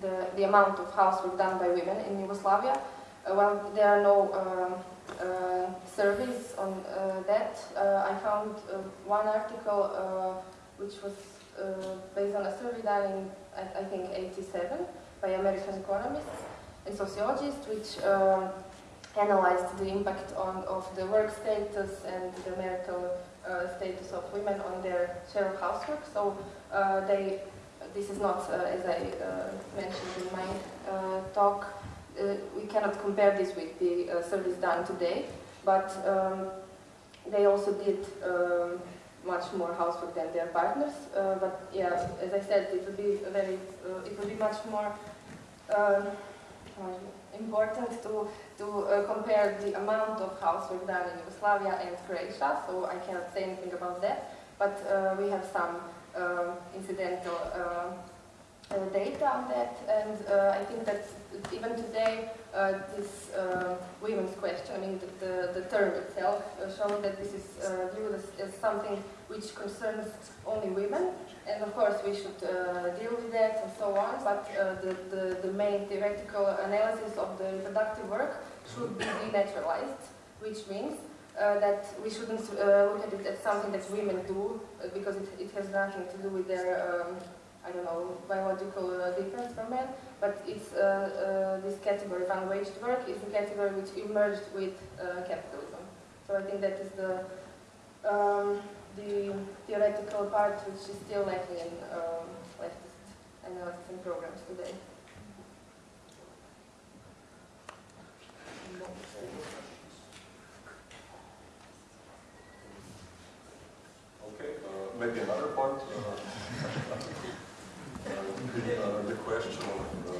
the, the amount of housework done by women in Yugoslavia. Well, there are no um, surveys on uh, that. Uh, I found uh, one article uh, which was uh, based on a survey done in, I, think, 87 by American economists and sociologists, which um, analyzed the impact on, of the work status and the marital uh, status of women on their share of housework. So uh, they, this is not, uh, as I uh, mentioned in my uh, talk, uh, we cannot compare this with the uh, surveys done today, but um, they also did um, much more housework than their partners. Uh, but yeah, as I said, it would be very, uh, it would be much more um, important to to uh, compare the amount of housework done in Yugoslavia and Croatia, so I cannot say anything about that. But uh, we have some um, incidental uh, uh, data on that, and uh, I think that even today, uh, this uh, women's question, I mean, the, the, the term itself uh, shows that this is uh, viewed as, as something which concerns only women, and of course we should uh, deal with that and so on, but uh, the, the, the main theoretical analysis of the reproductive work should be denaturalized, which means uh, that we shouldn't uh, look at it as something that women do, uh, because it, it has nothing to do with their, um, I don't know, biological uh, difference from men, but it's uh, uh, this category of unwaged work is a category which emerged with uh, capitalism. So I think that is the um, the theoretical part which is still lacking in um, leftist analysis and programs today. Okay, uh, maybe another point. Uh, uh, the question of uh,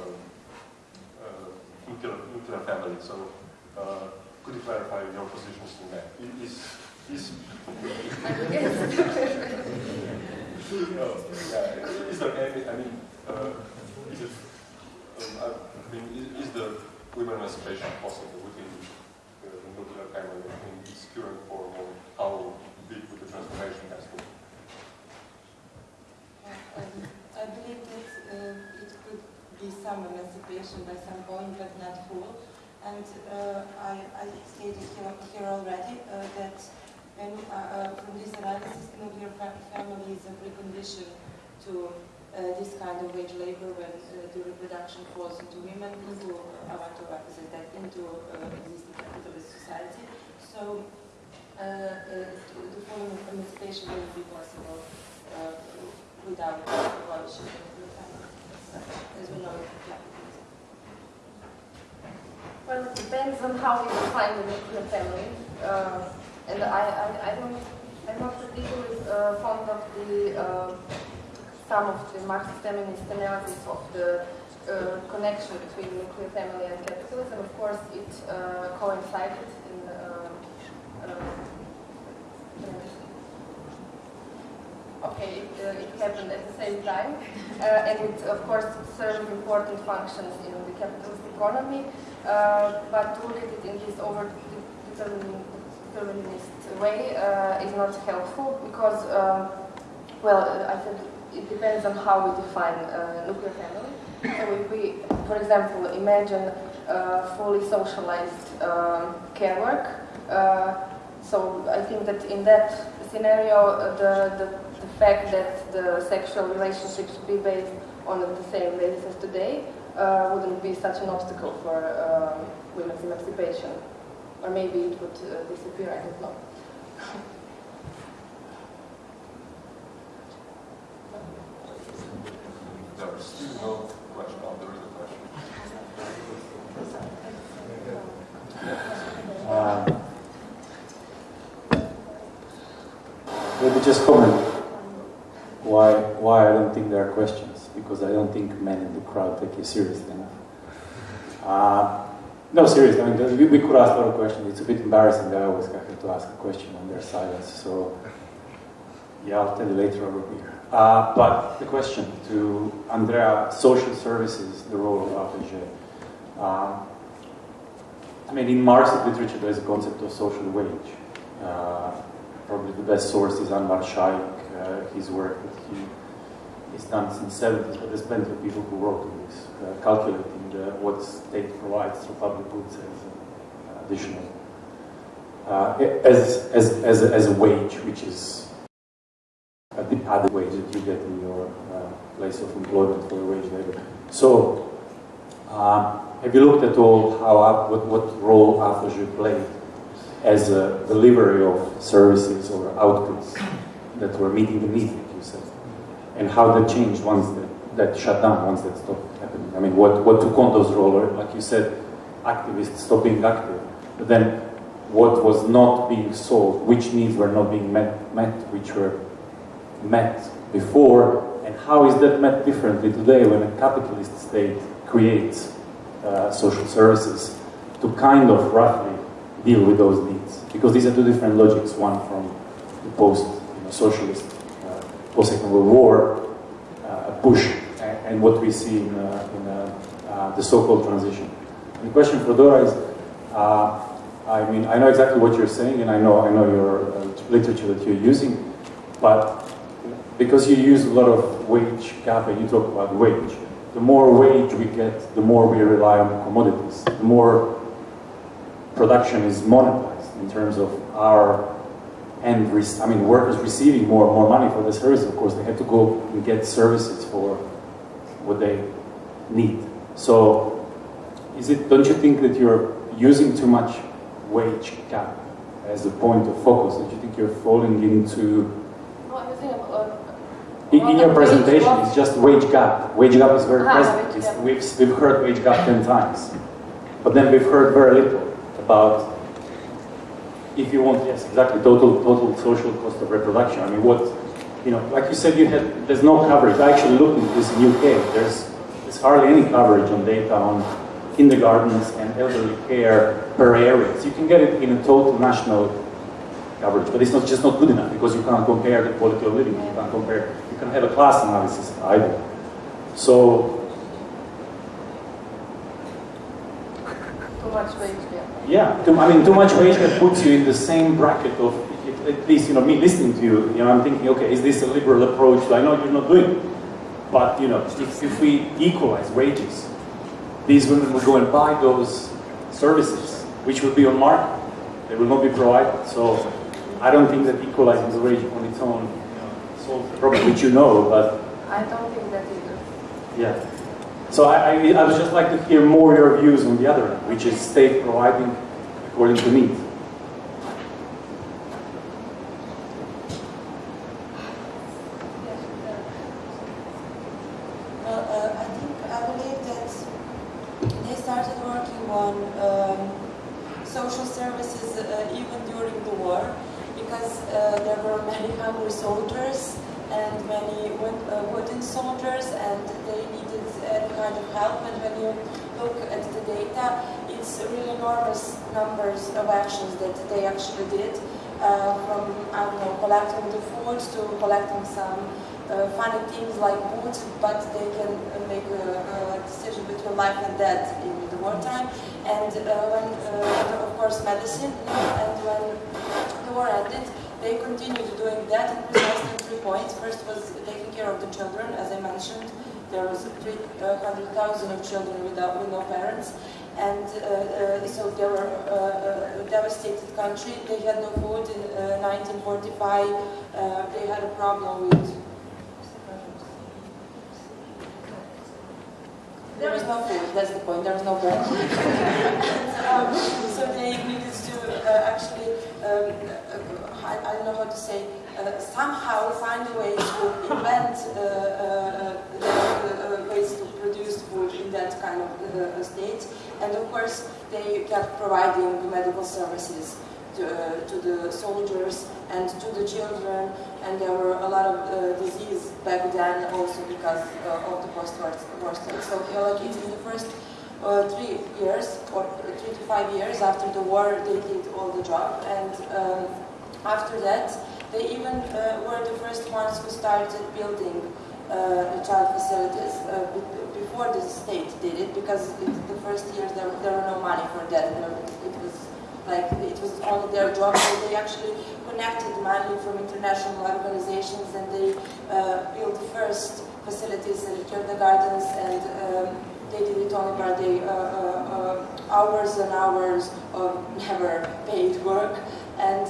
uh, nuclear, nuclear family. So, uh, could you clarify your positions in that? Is, Is, is, no, yeah, is there any, I mean, uh, is it, um, I mean, is, is the women emancipation possible within uh, the nuclear family in its current form or how big would the transformation has to be? Um, I believe that uh, it could be some emancipation by some point, but not full. And uh, I, I stated here, here already uh, that when, uh, uh, from this analysis, nuclear family is a precondition to uh, this kind of wage labor when uh, the reproduction falls into women, into, I want to represent that, into existing capitalist society. So the full emancipation will be possible well, it depends on how you define the nuclear family. Uh, and I, I, I don't, I'm not particularly uh, fond of the, uh, some of the Marxist-feminist analysis of the uh, connection between nuclear family and capitalism. Of course, it uh, coincided in uh, uh, uh, okay, it, uh, it, happened at the same time, uh, and it, of course, served important functions in the capitalist economy, uh, but to at it in this over-determinist way uh, is not helpful because, um, well, I think it depends on how we define uh, nuclear family. So if we, for example, imagine uh, fully socialized care work, so I think that in that scenario, the the fact that the sexual relationships be based on the same basis as today uh, wouldn't be such an obstacle for um, women's emancipation. Or maybe it would uh, disappear, I don't know. There's still no question. Oh, there is a question. Uh, maybe just comment why, why I don't think there are questions, because I don't think men in the crowd take you seriously enough. Uh, no, seriously, I mean, we, we could ask a lot of questions. It's a bit embarrassing that I always have to ask a question when there's silence, so yeah, I'll tell you later over here. Uh, but the question to Andrea, social services, the role of AFŽ. Uh, I mean, in Marxist literature, there's a concept of social wage. Uh, probably the best source is Anwar Shaikh, uh, his work that he is done since the 70s, but there's plenty of people who wrote on this, uh, calculating the, what state provides through public goods as additional, uh, as, as, as, a, as a wage, which is a the other wage that you get in your uh, place of employment for wage labor. So, uh, have you looked at all how what, what role AFŽ played as a delivery of services or outputs that were meeting the need, you said, and how that changed once that, that shut down, once that stopped happening. I mean, what, what took on those roles, like you said, activists stopped being active, but then what was not being solved, which needs were not being met, met which were met before, and how is that met differently today when a capitalist state creates uh, social services to kind of roughly deal with those needs? Because these are two different logics, one from the post socialist uh, post-Second World War uh, push and, and, what we see in, uh, in the so-called transition. And the question for Dora is, I mean, I know exactly what you're saying, and I know I know your literature that you're using, but because you use a lot of wage gap and you talk about wage, the more wage we get, the more we rely on commodities, the more production is monetized in terms of our and I mean workers receiving more and more money for the service, of course, they have to go and get services for what they need. So, is it? Don't you think that you're using too much wage gap as a point of focus? Don't you think you're falling into? in, in your presentation, it's just wage gap. Wage gap is very present. We've, we've heard wage gap 10 times. But then we've heard very little about if you want, yes, exactly, total total social cost of reproduction. I mean, what, you know, like you said, you had there's no coverage. I actually looked into this in UK. There's there's hardly any coverage on data on kindergartens and elderly care per area. So you can get it in a total national coverage, but it's not just not good enough because you can't compare the quality of living. You can't compare. You can have a class analysis either. So. Too much wage yeah, too, I mean, too much wage that puts you in the same bracket of, at least, you know, me listening to you, you know, I'm thinking, okay, is this a liberal approach? I know you're not doing it. But, you know, if, if we equalize wages, these women will go and buy those services, which will be on market. They will not be provided. So I don't think that equalizing the wage on its own solves the problem, which you know, but... I don't think that either. Yeah. So I, I, I would just like to hear more your views on the other end, which is state providing according to need. Uh, I think I believe that they started working on um, social services uh, even during the war because uh, there were many hungry soldiers and many uh, wooden soldiers and they any kind of help and when you look at the data it's really enormous numbers of actions that they actually did uh, from I don't know collecting the food to collecting some uh, funny things like boots, but they can make a, a, decision between life and death in the wartime. And uh, when, uh, of course, medicine, and when the war ended, they continued doing that in precisely three points. First was taking care of the children, as I mentioned. There was 300,000 of children without, with no parents. And uh, uh, so they were a devastated country. They had no food in 1945. they had a problem with There was no food, that's the point, there was no bread. um, so they needed to uh, actually, um, uh, I, I, don't know how to say, uh, somehow find a way to invent uh, uh, uh, ways to produce food in that kind of state. And of course, they kept providing medical services to, to the soldiers and to the children and there were a lot of uh, disease back then also because uh, of the post-war state. So like in the first uh, three years or three to five years after the war they did all the job and um, after that they even uh, were the first ones who started building uh, child facilities uh, before the state did it because it, the first years there, there were no money for that. It was like it was only their job. So they actually connected money from international organizations and they uh, built first facilities and kindergartens and um, they did it only by the uh, uh, uh hours and hours of never paid work. And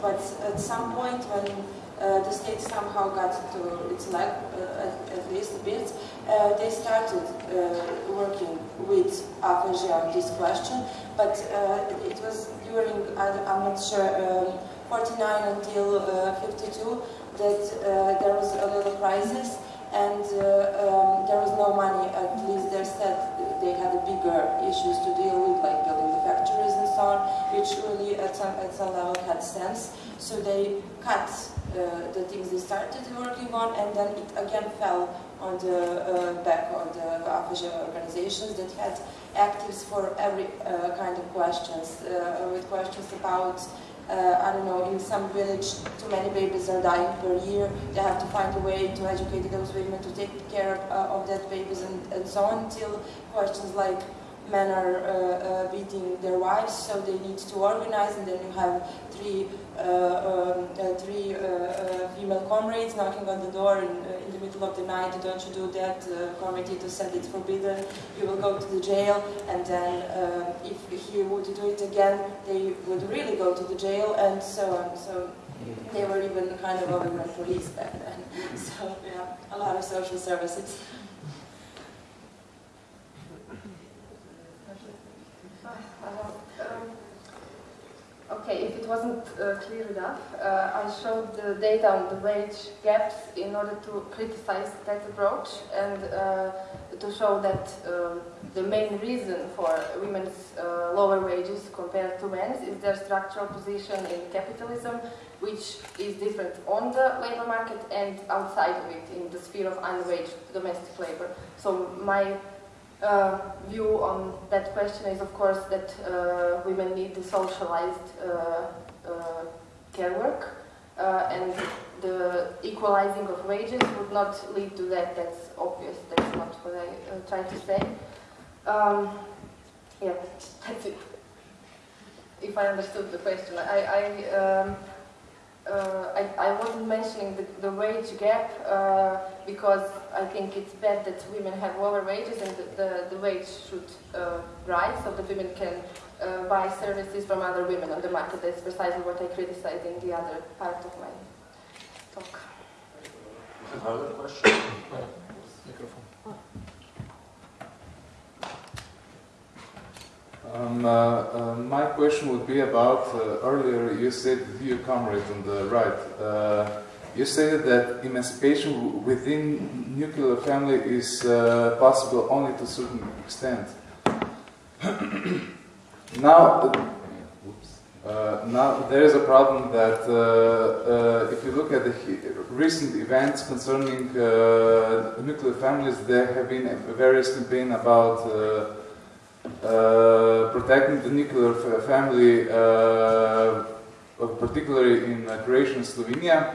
but at some point when the state somehow got to its leg, uh, at, at, least a bit. Uh, they started working with AFŽ on this question, but it was during, I, am not sure, um, 49 until 52 that there was a little crisis and uh, um, there was no money, at least they said they had bigger issues to deal with, like building on, which really at some, at some level had sense. So they cut uh, the things they started working on and then it again fell on the uh, back of the AFŽ organizations that had actives for every uh, kind of questions, uh, with questions about uh, I don't know, in some village, too many babies are dying per year. They have to find a way to educate those women to take care uh, of that babies and, and so on, until questions like men are uh, uh, beating their wives, so they need to organize, and then you have three, uh, um, uh, three female comrades knocking on the door in, in, the middle of the night, don't you do that, committee to said it's forbidden, you will go to the jail, and then if he would do it again, they would really go to the jail, and so on. So they were even kind of women police back then. So yeah, a lot of social services. Okay, if it wasn't uh, clear enough, uh, I showed the data on the wage gaps in order to criticize that approach and uh, to show that um, the main reason for women's uh, lower wages compared to men's is their structural position in capitalism, which is different on the labor market and outside of it in the sphere of unwaged domestic labor. So my uh, view on that question is, of course, that uh, women need the socialized uh, uh care work, uh, and the equalizing of wages would not lead to that. That's obvious. That's not what I uh, try to say. Um, yeah, that's it. If I understood the question, I. I um, I, I, wasn't mentioning the, the wage gap uh, because I think it's bad that women have lower wages and the, the, the wage should uh, rise so that women can uh, buy services from other women on the market. That's precisely what I criticized in the other part of my talk. Another question? Um, uh, uh, my question would be about uh, earlier you said your comrade on the right. Uh, you said that emancipation within nuclear family is possible only to a certain extent. now, uh, now there is a problem that uh, uh, if you look at the recent events concerning nuclear families, there have been various campaigns about protecting the nuclear family, uh, particularly in uh, Croatia and Slovenia.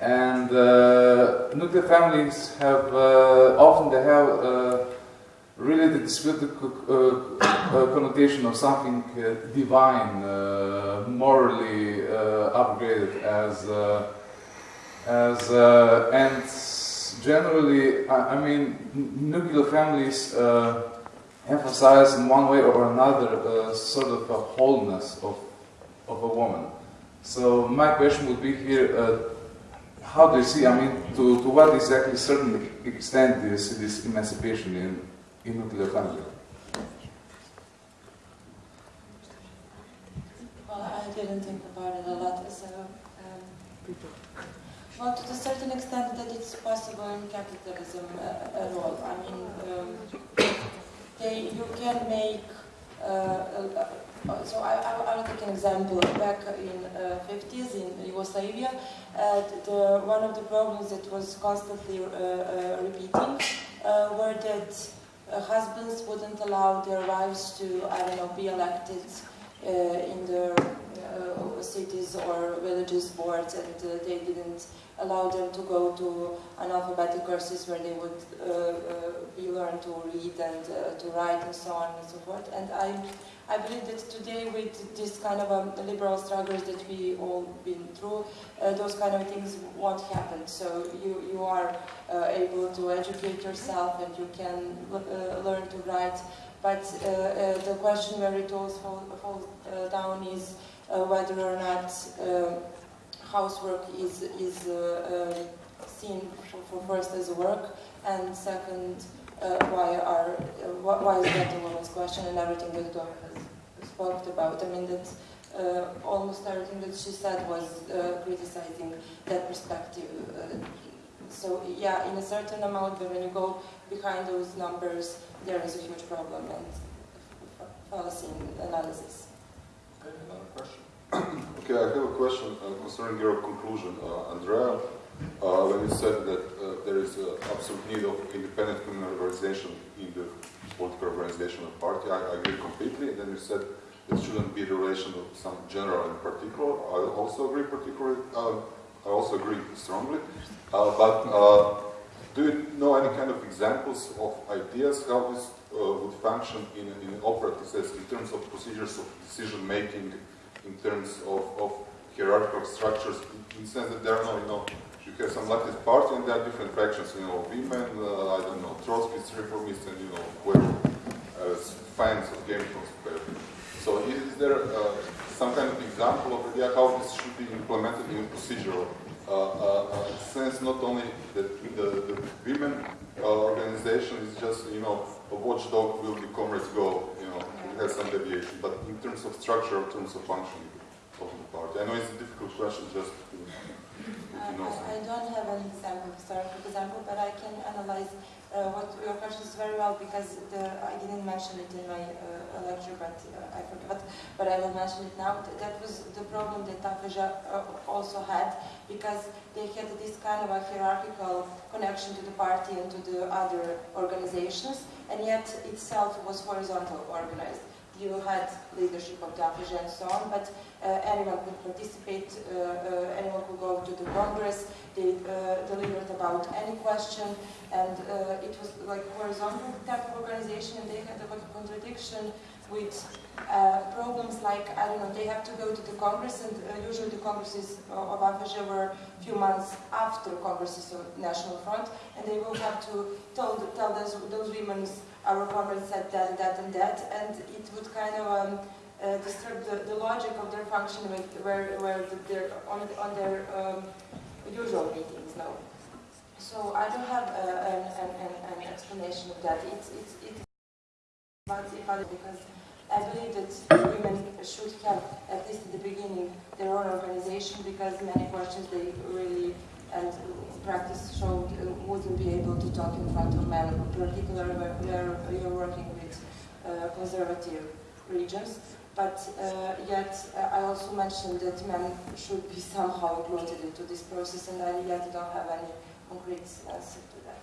And uh, nuclear families have uh, often they have uh, really the disputed uh, uh, connotation of something uh, divine, uh, morally uh, upgraded as uh, as uh, and generally, I, I mean, nuclear families uh, emphasize in one way or another sort of a wholeness of of a woman. So my question would be here. Uh, how do you see, I mean, to, to what exactly certain extent do you see this emancipation in, in nuclear family? Well, I didn't think about it a lot, so. Um, well, to a certain extent, that it's possible in capitalism uh, at all. I mean, um, they, you can make. Uh, uh, uh, so I, I, I'll take an example. Back in uh, 50s in Yugoslavia, uh, the, one of the problems that was constantly repeating were that husbands wouldn't allow their wives to, I don't know, be elected in the cities or villages boards, and uh, they didn't allow them to go to analphabetic courses where they would uh, uh, be learned to read and uh, to write and so on and so forth. And I, I believe that today, with this kind of um, liberal struggles that we all been through, those kind of things won't happen. So you you are able to educate yourself, and you can learn to write. But uh, uh, the question where it all falls fall, uh, down is whether or not um, housework is is uh, uh, seen for, first as work, and second, uh, why are uh, why is that a woman's question and everything that Dora has spoke about. I mean that. Uh, almost everything that she said was uh, criticizing that perspective. Uh, so yeah, in a certain amount, but when you go behind those numbers, there is a huge problem and fallacy analysis. Another question. Okay, I have a question uh, concerning your conclusion, uh, Andrea. Uh, when you said that uh, there is an absolute need of independent criminal organization in the political organization of the party, I, I agree completely. And then you said it shouldn't be the relation of some general in particular. I also agree particularly. Uh, I also agree strongly. Uh, but uh, do you know any kind of examples of ideas how this would function in, in operative sense in terms of procedures of decision making, in terms of, of hierarchical structures, in, the sense that there are no, you know, you have some leftist party and there are different factions, you know, women, uh, I don't know, Trotskyists, reformists, and you know, whoever uh, fans of Game of. So is, there uh, some kind of example of idea how this should be implemented in procedural uh, uh, uh, sense, not only that the, the women uh, organization is just, you know, a watchdog will the comrades go, it has some deviation, but in terms of structure, in terms of function of the party. I know it's a difficult question, just to, to um, know I, I don't have an example, historical example, but I can analyze uh, what your question is very well because the, I didn't mention it in my uh, lecture, but uh, I forgot. But I will mention it now. That was the problem that Tafaja uh, also had because they had this kind of a hierarchical connection to the party and to the other organizations, and yet itself was horizontal organized. You had leadership of Tafaja and so on, but uh, anyone could participate, uh, uh, anyone could go to the Congress, they uh, delivered about any question, and uh, it was like horizontal type of organization, and they had a lot of contradiction with problems like, I don't know, they have to go to the Congress, and usually the Congresses of AFŽ were a few months after Congresses of National Front, and they will have to tell, tell those, those women, our comrades said that that and that, and it would kind of um, uh, disturb the, the logic of their function with, where, where the, they're on, on their um, usual meetings now. So I don't have uh, an, an, an, an explanation of that. It's, it's, it's about because I believe that women should have, at least at the beginning, their own organization because many questions they really and practice showed uh, wouldn't be able to talk in front of men, particularly where, you're working with uh, conservative regions. But uh, yet, uh, I also mentioned that men should be somehow included into this process, and I yet don't have any concrete answer to that.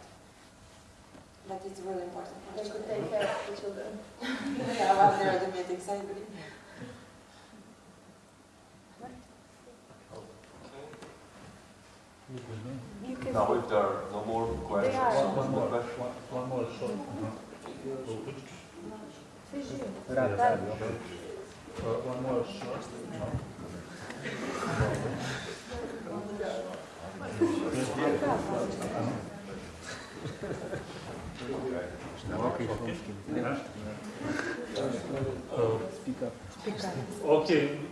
But it's really important They could take care of the children. yeah, while they're the meetings, I agree. You can Now, if there are no more questions are. on One the more, question, one, one more short. Uh-huh. Uh, one more short. Uh-huh. Okay,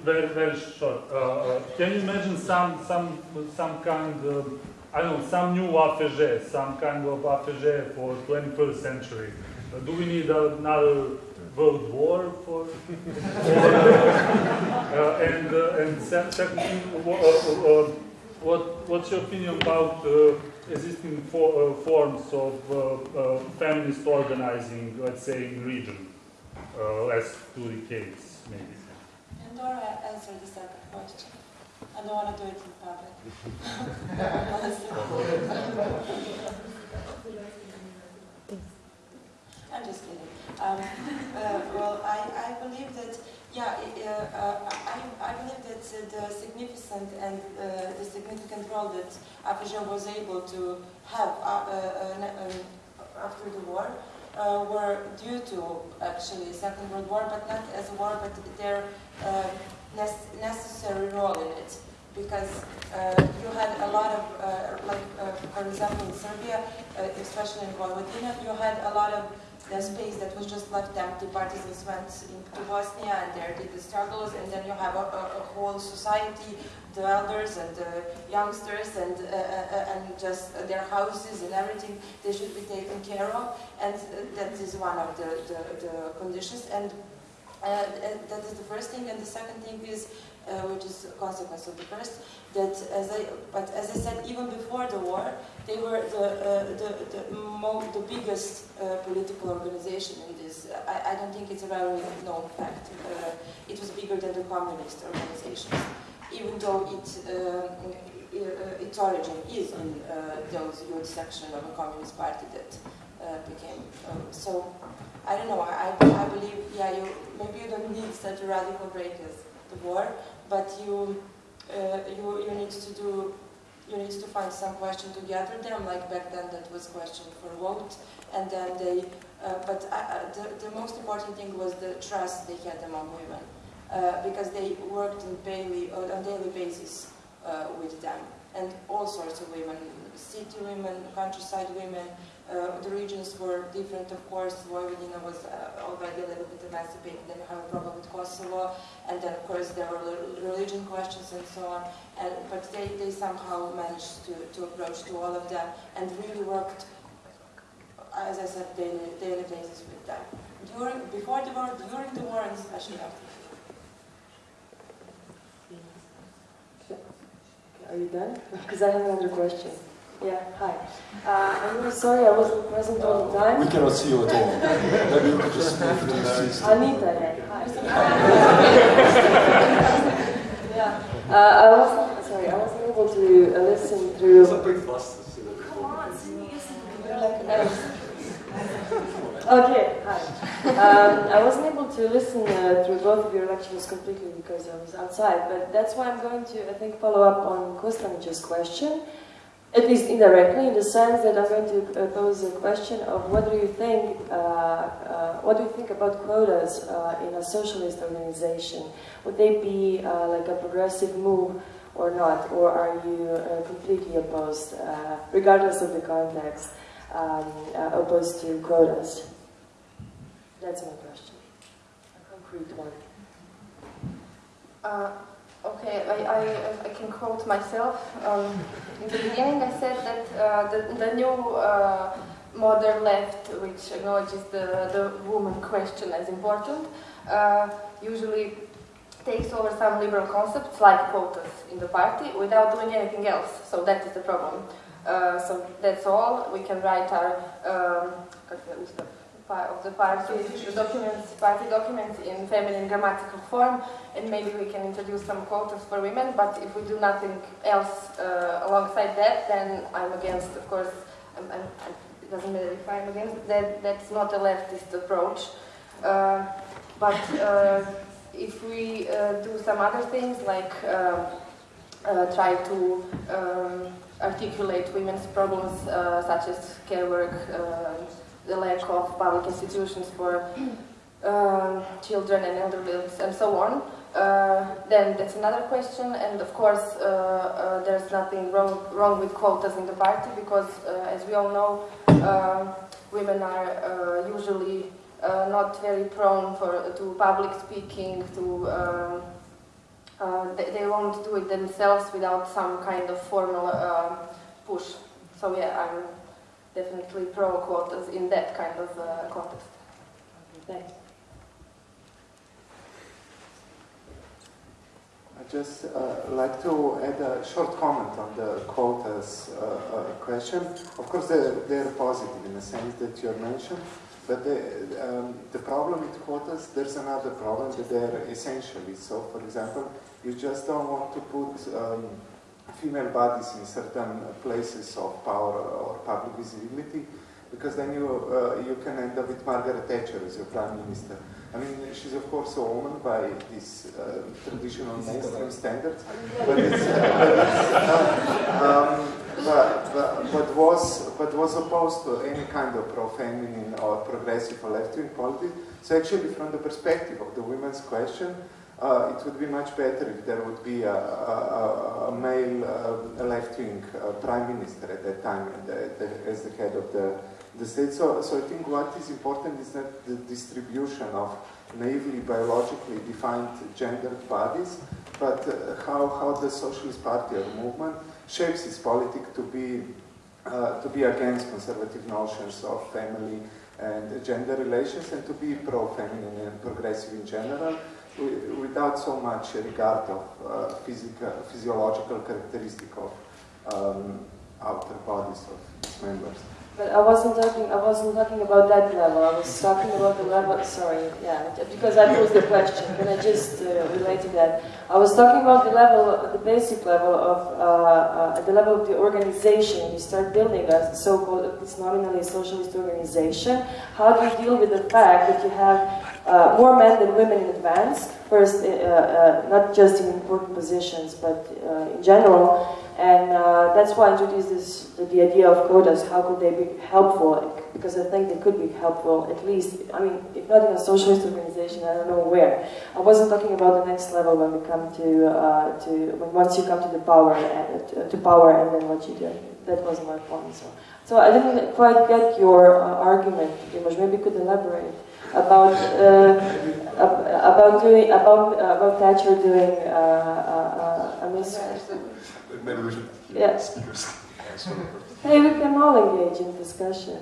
very very short. Uh, uh, can you imagine some some some kind of I don't know some new AFŽ, some kind of AFŽ for 21st century? Uh, do we need another world war for? uh, and uh, and second uh, what what's your opinion about existing for, forms of feminist organizing, let's say in region, uh, last two decades maybe? And Dora answered the second question. I don't want to do it in public. I'm just kidding. Um, uh, well, I, I believe that, yeah, uh, uh, I, I believe that the significant and uh, the significant role that AFŽ was able to have uh, after the war uh, were due to actually Second World War, but not as a war, but their uh, nec- necessary role in it. Because uh, you had a lot of, uh, like, uh, for example, in Serbia, uh, especially in Vojvodina, you had a lot of the space that was just left empty. Partisans went into Bosnia and there did the struggles, and then you have a, a, a whole society, the elders and the youngsters, and uh, uh, and just their houses and everything they should be taken care of, and uh, that is one of the, the, the conditions. And uh, that is the first thing, and the second thing is, uh, which is a consequence of the first, that as I, but as I said, even before the war, they were the uh, the the, mo- the biggest uh, political organization in this. I, I don't think it's a very known fact. Uh, it was bigger than the communist organizations, even though it. Um, uh, its origin is in uh, those youth section of a communist party that uh, became uh, so I don't know. I I believe, yeah, you maybe you don't need such a radical break as the war, but you uh, you you need to do you need to find some question to gather them. Like back then, that was question for vote, and then they. Uh, but I, I, the the most important thing was the trust they had among women, uh, because they worked in daily on daily basis uh, with them, and all sorts of women, city women, countryside women. Uh, the regions were different, of course. Vojvodina was uh, already a little bit emancipated, then you have a problem with Kosovo, and then, of course, there were religion questions and so on. And, but they, they somehow managed to, to approach to all of them and really worked, as I said, daily, daily basis with them. During, before the war, during the war, and especially after. Are you done? Because I have another question. Yeah, hi. Uh, I'm really sorry I wasn't present all the time. we cannot see you at all. Maybe you could just move to the seat. Anita, yeah. Hi. yeah. Uh, I wasn't, sorry, I wasn't able to uh, listen through. Come on, see me, Okay, hi. Um, I wasn't able to listen uh, through both of your lectures completely because I was outside, but that's why I'm going to, I think, follow up on Kostanic's question, at least indirectly, in the sense that I'm going to uh, pose a question of what do you think, uh, uh, what do you think about quotas uh, in a socialist organization? Would they be uh, like a progressive move or not, or are you uh, completely opposed, regardless of the context? um, opposed to quotas? That's my question. A concrete one. Okay, I, I, I can quote myself. Um, in the beginning, I said that uh, the, the new uh, modern left, which acknowledges the, the woman question as important, uh, usually takes over some liberal concepts like quotas in the party without doing anything else. So that is the problem. Uh, so that's all. We can write our um, of the party, the documents, party documents in feminine grammatical form, and maybe we can introduce some quotas for women, but if we do nothing else uh, alongside that, then I'm against, of course, I'm, I'm, it doesn't matter if I'm against, that, that's not a leftist approach. Uh, but uh, if we uh, do some other things, like um, uh, try to um, articulate women's problems, uh, such as care work, um, the lack of public institutions for um, children and elderly and so on, uh, then that's another question. And of course, uh, uh, there's nothing wrong, wrong with quotas in the party because, uh, as we all know, uh, women are uh, usually not very prone for, to public speaking, to um, they, they won't do it themselves without some kind of formal push. So yeah, I'm definitely pro quotas in that kind of uh, context. Thanks. I just uh, like to add a short comment on the quotas uh, uh, question. Of course, they're, they're positive in the sense that you mentioned, but the, um, the problem with quotas, there's another problem that they're essentially. So, for example, you just don't want to put um, female bodies in certain places of power or public visibility, because then you, uh, you can end up with Margaret Thatcher as your prime minister. I mean, she's of course a woman by these uh, traditional mainstream standards, but it's, uh, um, but, but, but was but was opposed to any kind of pro-feminine or progressive or left-wing politics. So actually, from the perspective of the women's question, uh, it would be much better if there would be a, a, a male uh, left-wing uh, prime minister at that time as the head of the, the state. So, so I think what is important is that the distribution of naively biologically defined gendered bodies, but uh, how, how the Socialist Party or movement shapes its politics to be uh, to be against conservative notions of family and gender relations and to be pro-feminine and progressive in general without so much regard of uh, physical, physiological characteristic of um, outer bodies of its members. But I wasn't talking. I wasn't talking about that level. I was talking about the level. Sorry, yeah, because that was the question. Can I just uh, relate to that? I was talking about the level, the basic level of uh, uh, the level of the organization. You start building a so-called, it's nominally a socialist organization. How do you deal with the fact that you have uh, more men than women in advance? First, uh, uh, not just in important positions, but in general. And uh, that's why I introduced this, the, idea of quotas. How could they be helpful? Because I think they could be helpful, at least, I mean, if not in a socialist organization, I don't know where. I wasn't talking about the next level when we come to, uh, to when once you come to the power, and, to, power and then what you do. That was my point. So, so I didn't quite get your uh, argument, Dimash. Maybe you could elaborate about uh, about doing about about Thatcher doing uh, a miss. Maybe we should yeah. speakers. hey, we can all engage in discussion.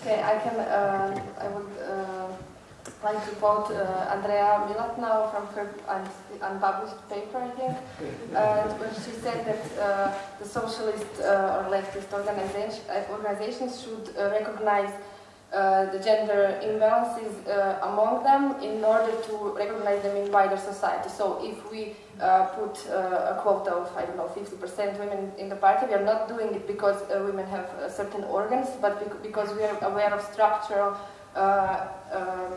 okay, I can. Uh, I would uh, like to quote uh, Andrea Milatnau from her un unpublished paper, I think, where she said that uh, the socialist uh, or leftist organization, organizations should recognize uh, the gender imbalances uh, among them in order to recognize them in wider society. So if we uh, put uh, a quota of, I don't know, 50% women in the party, we are not doing it because uh, women have certain organs, but bec because we are aware of structural um,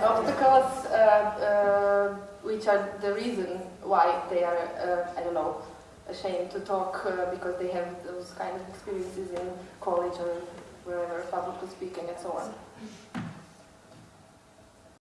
obstacles, which are the reason why they are, I don't know, ashamed to talk uh, because they have those kind of experiences in college or wherever, public speaking and so on.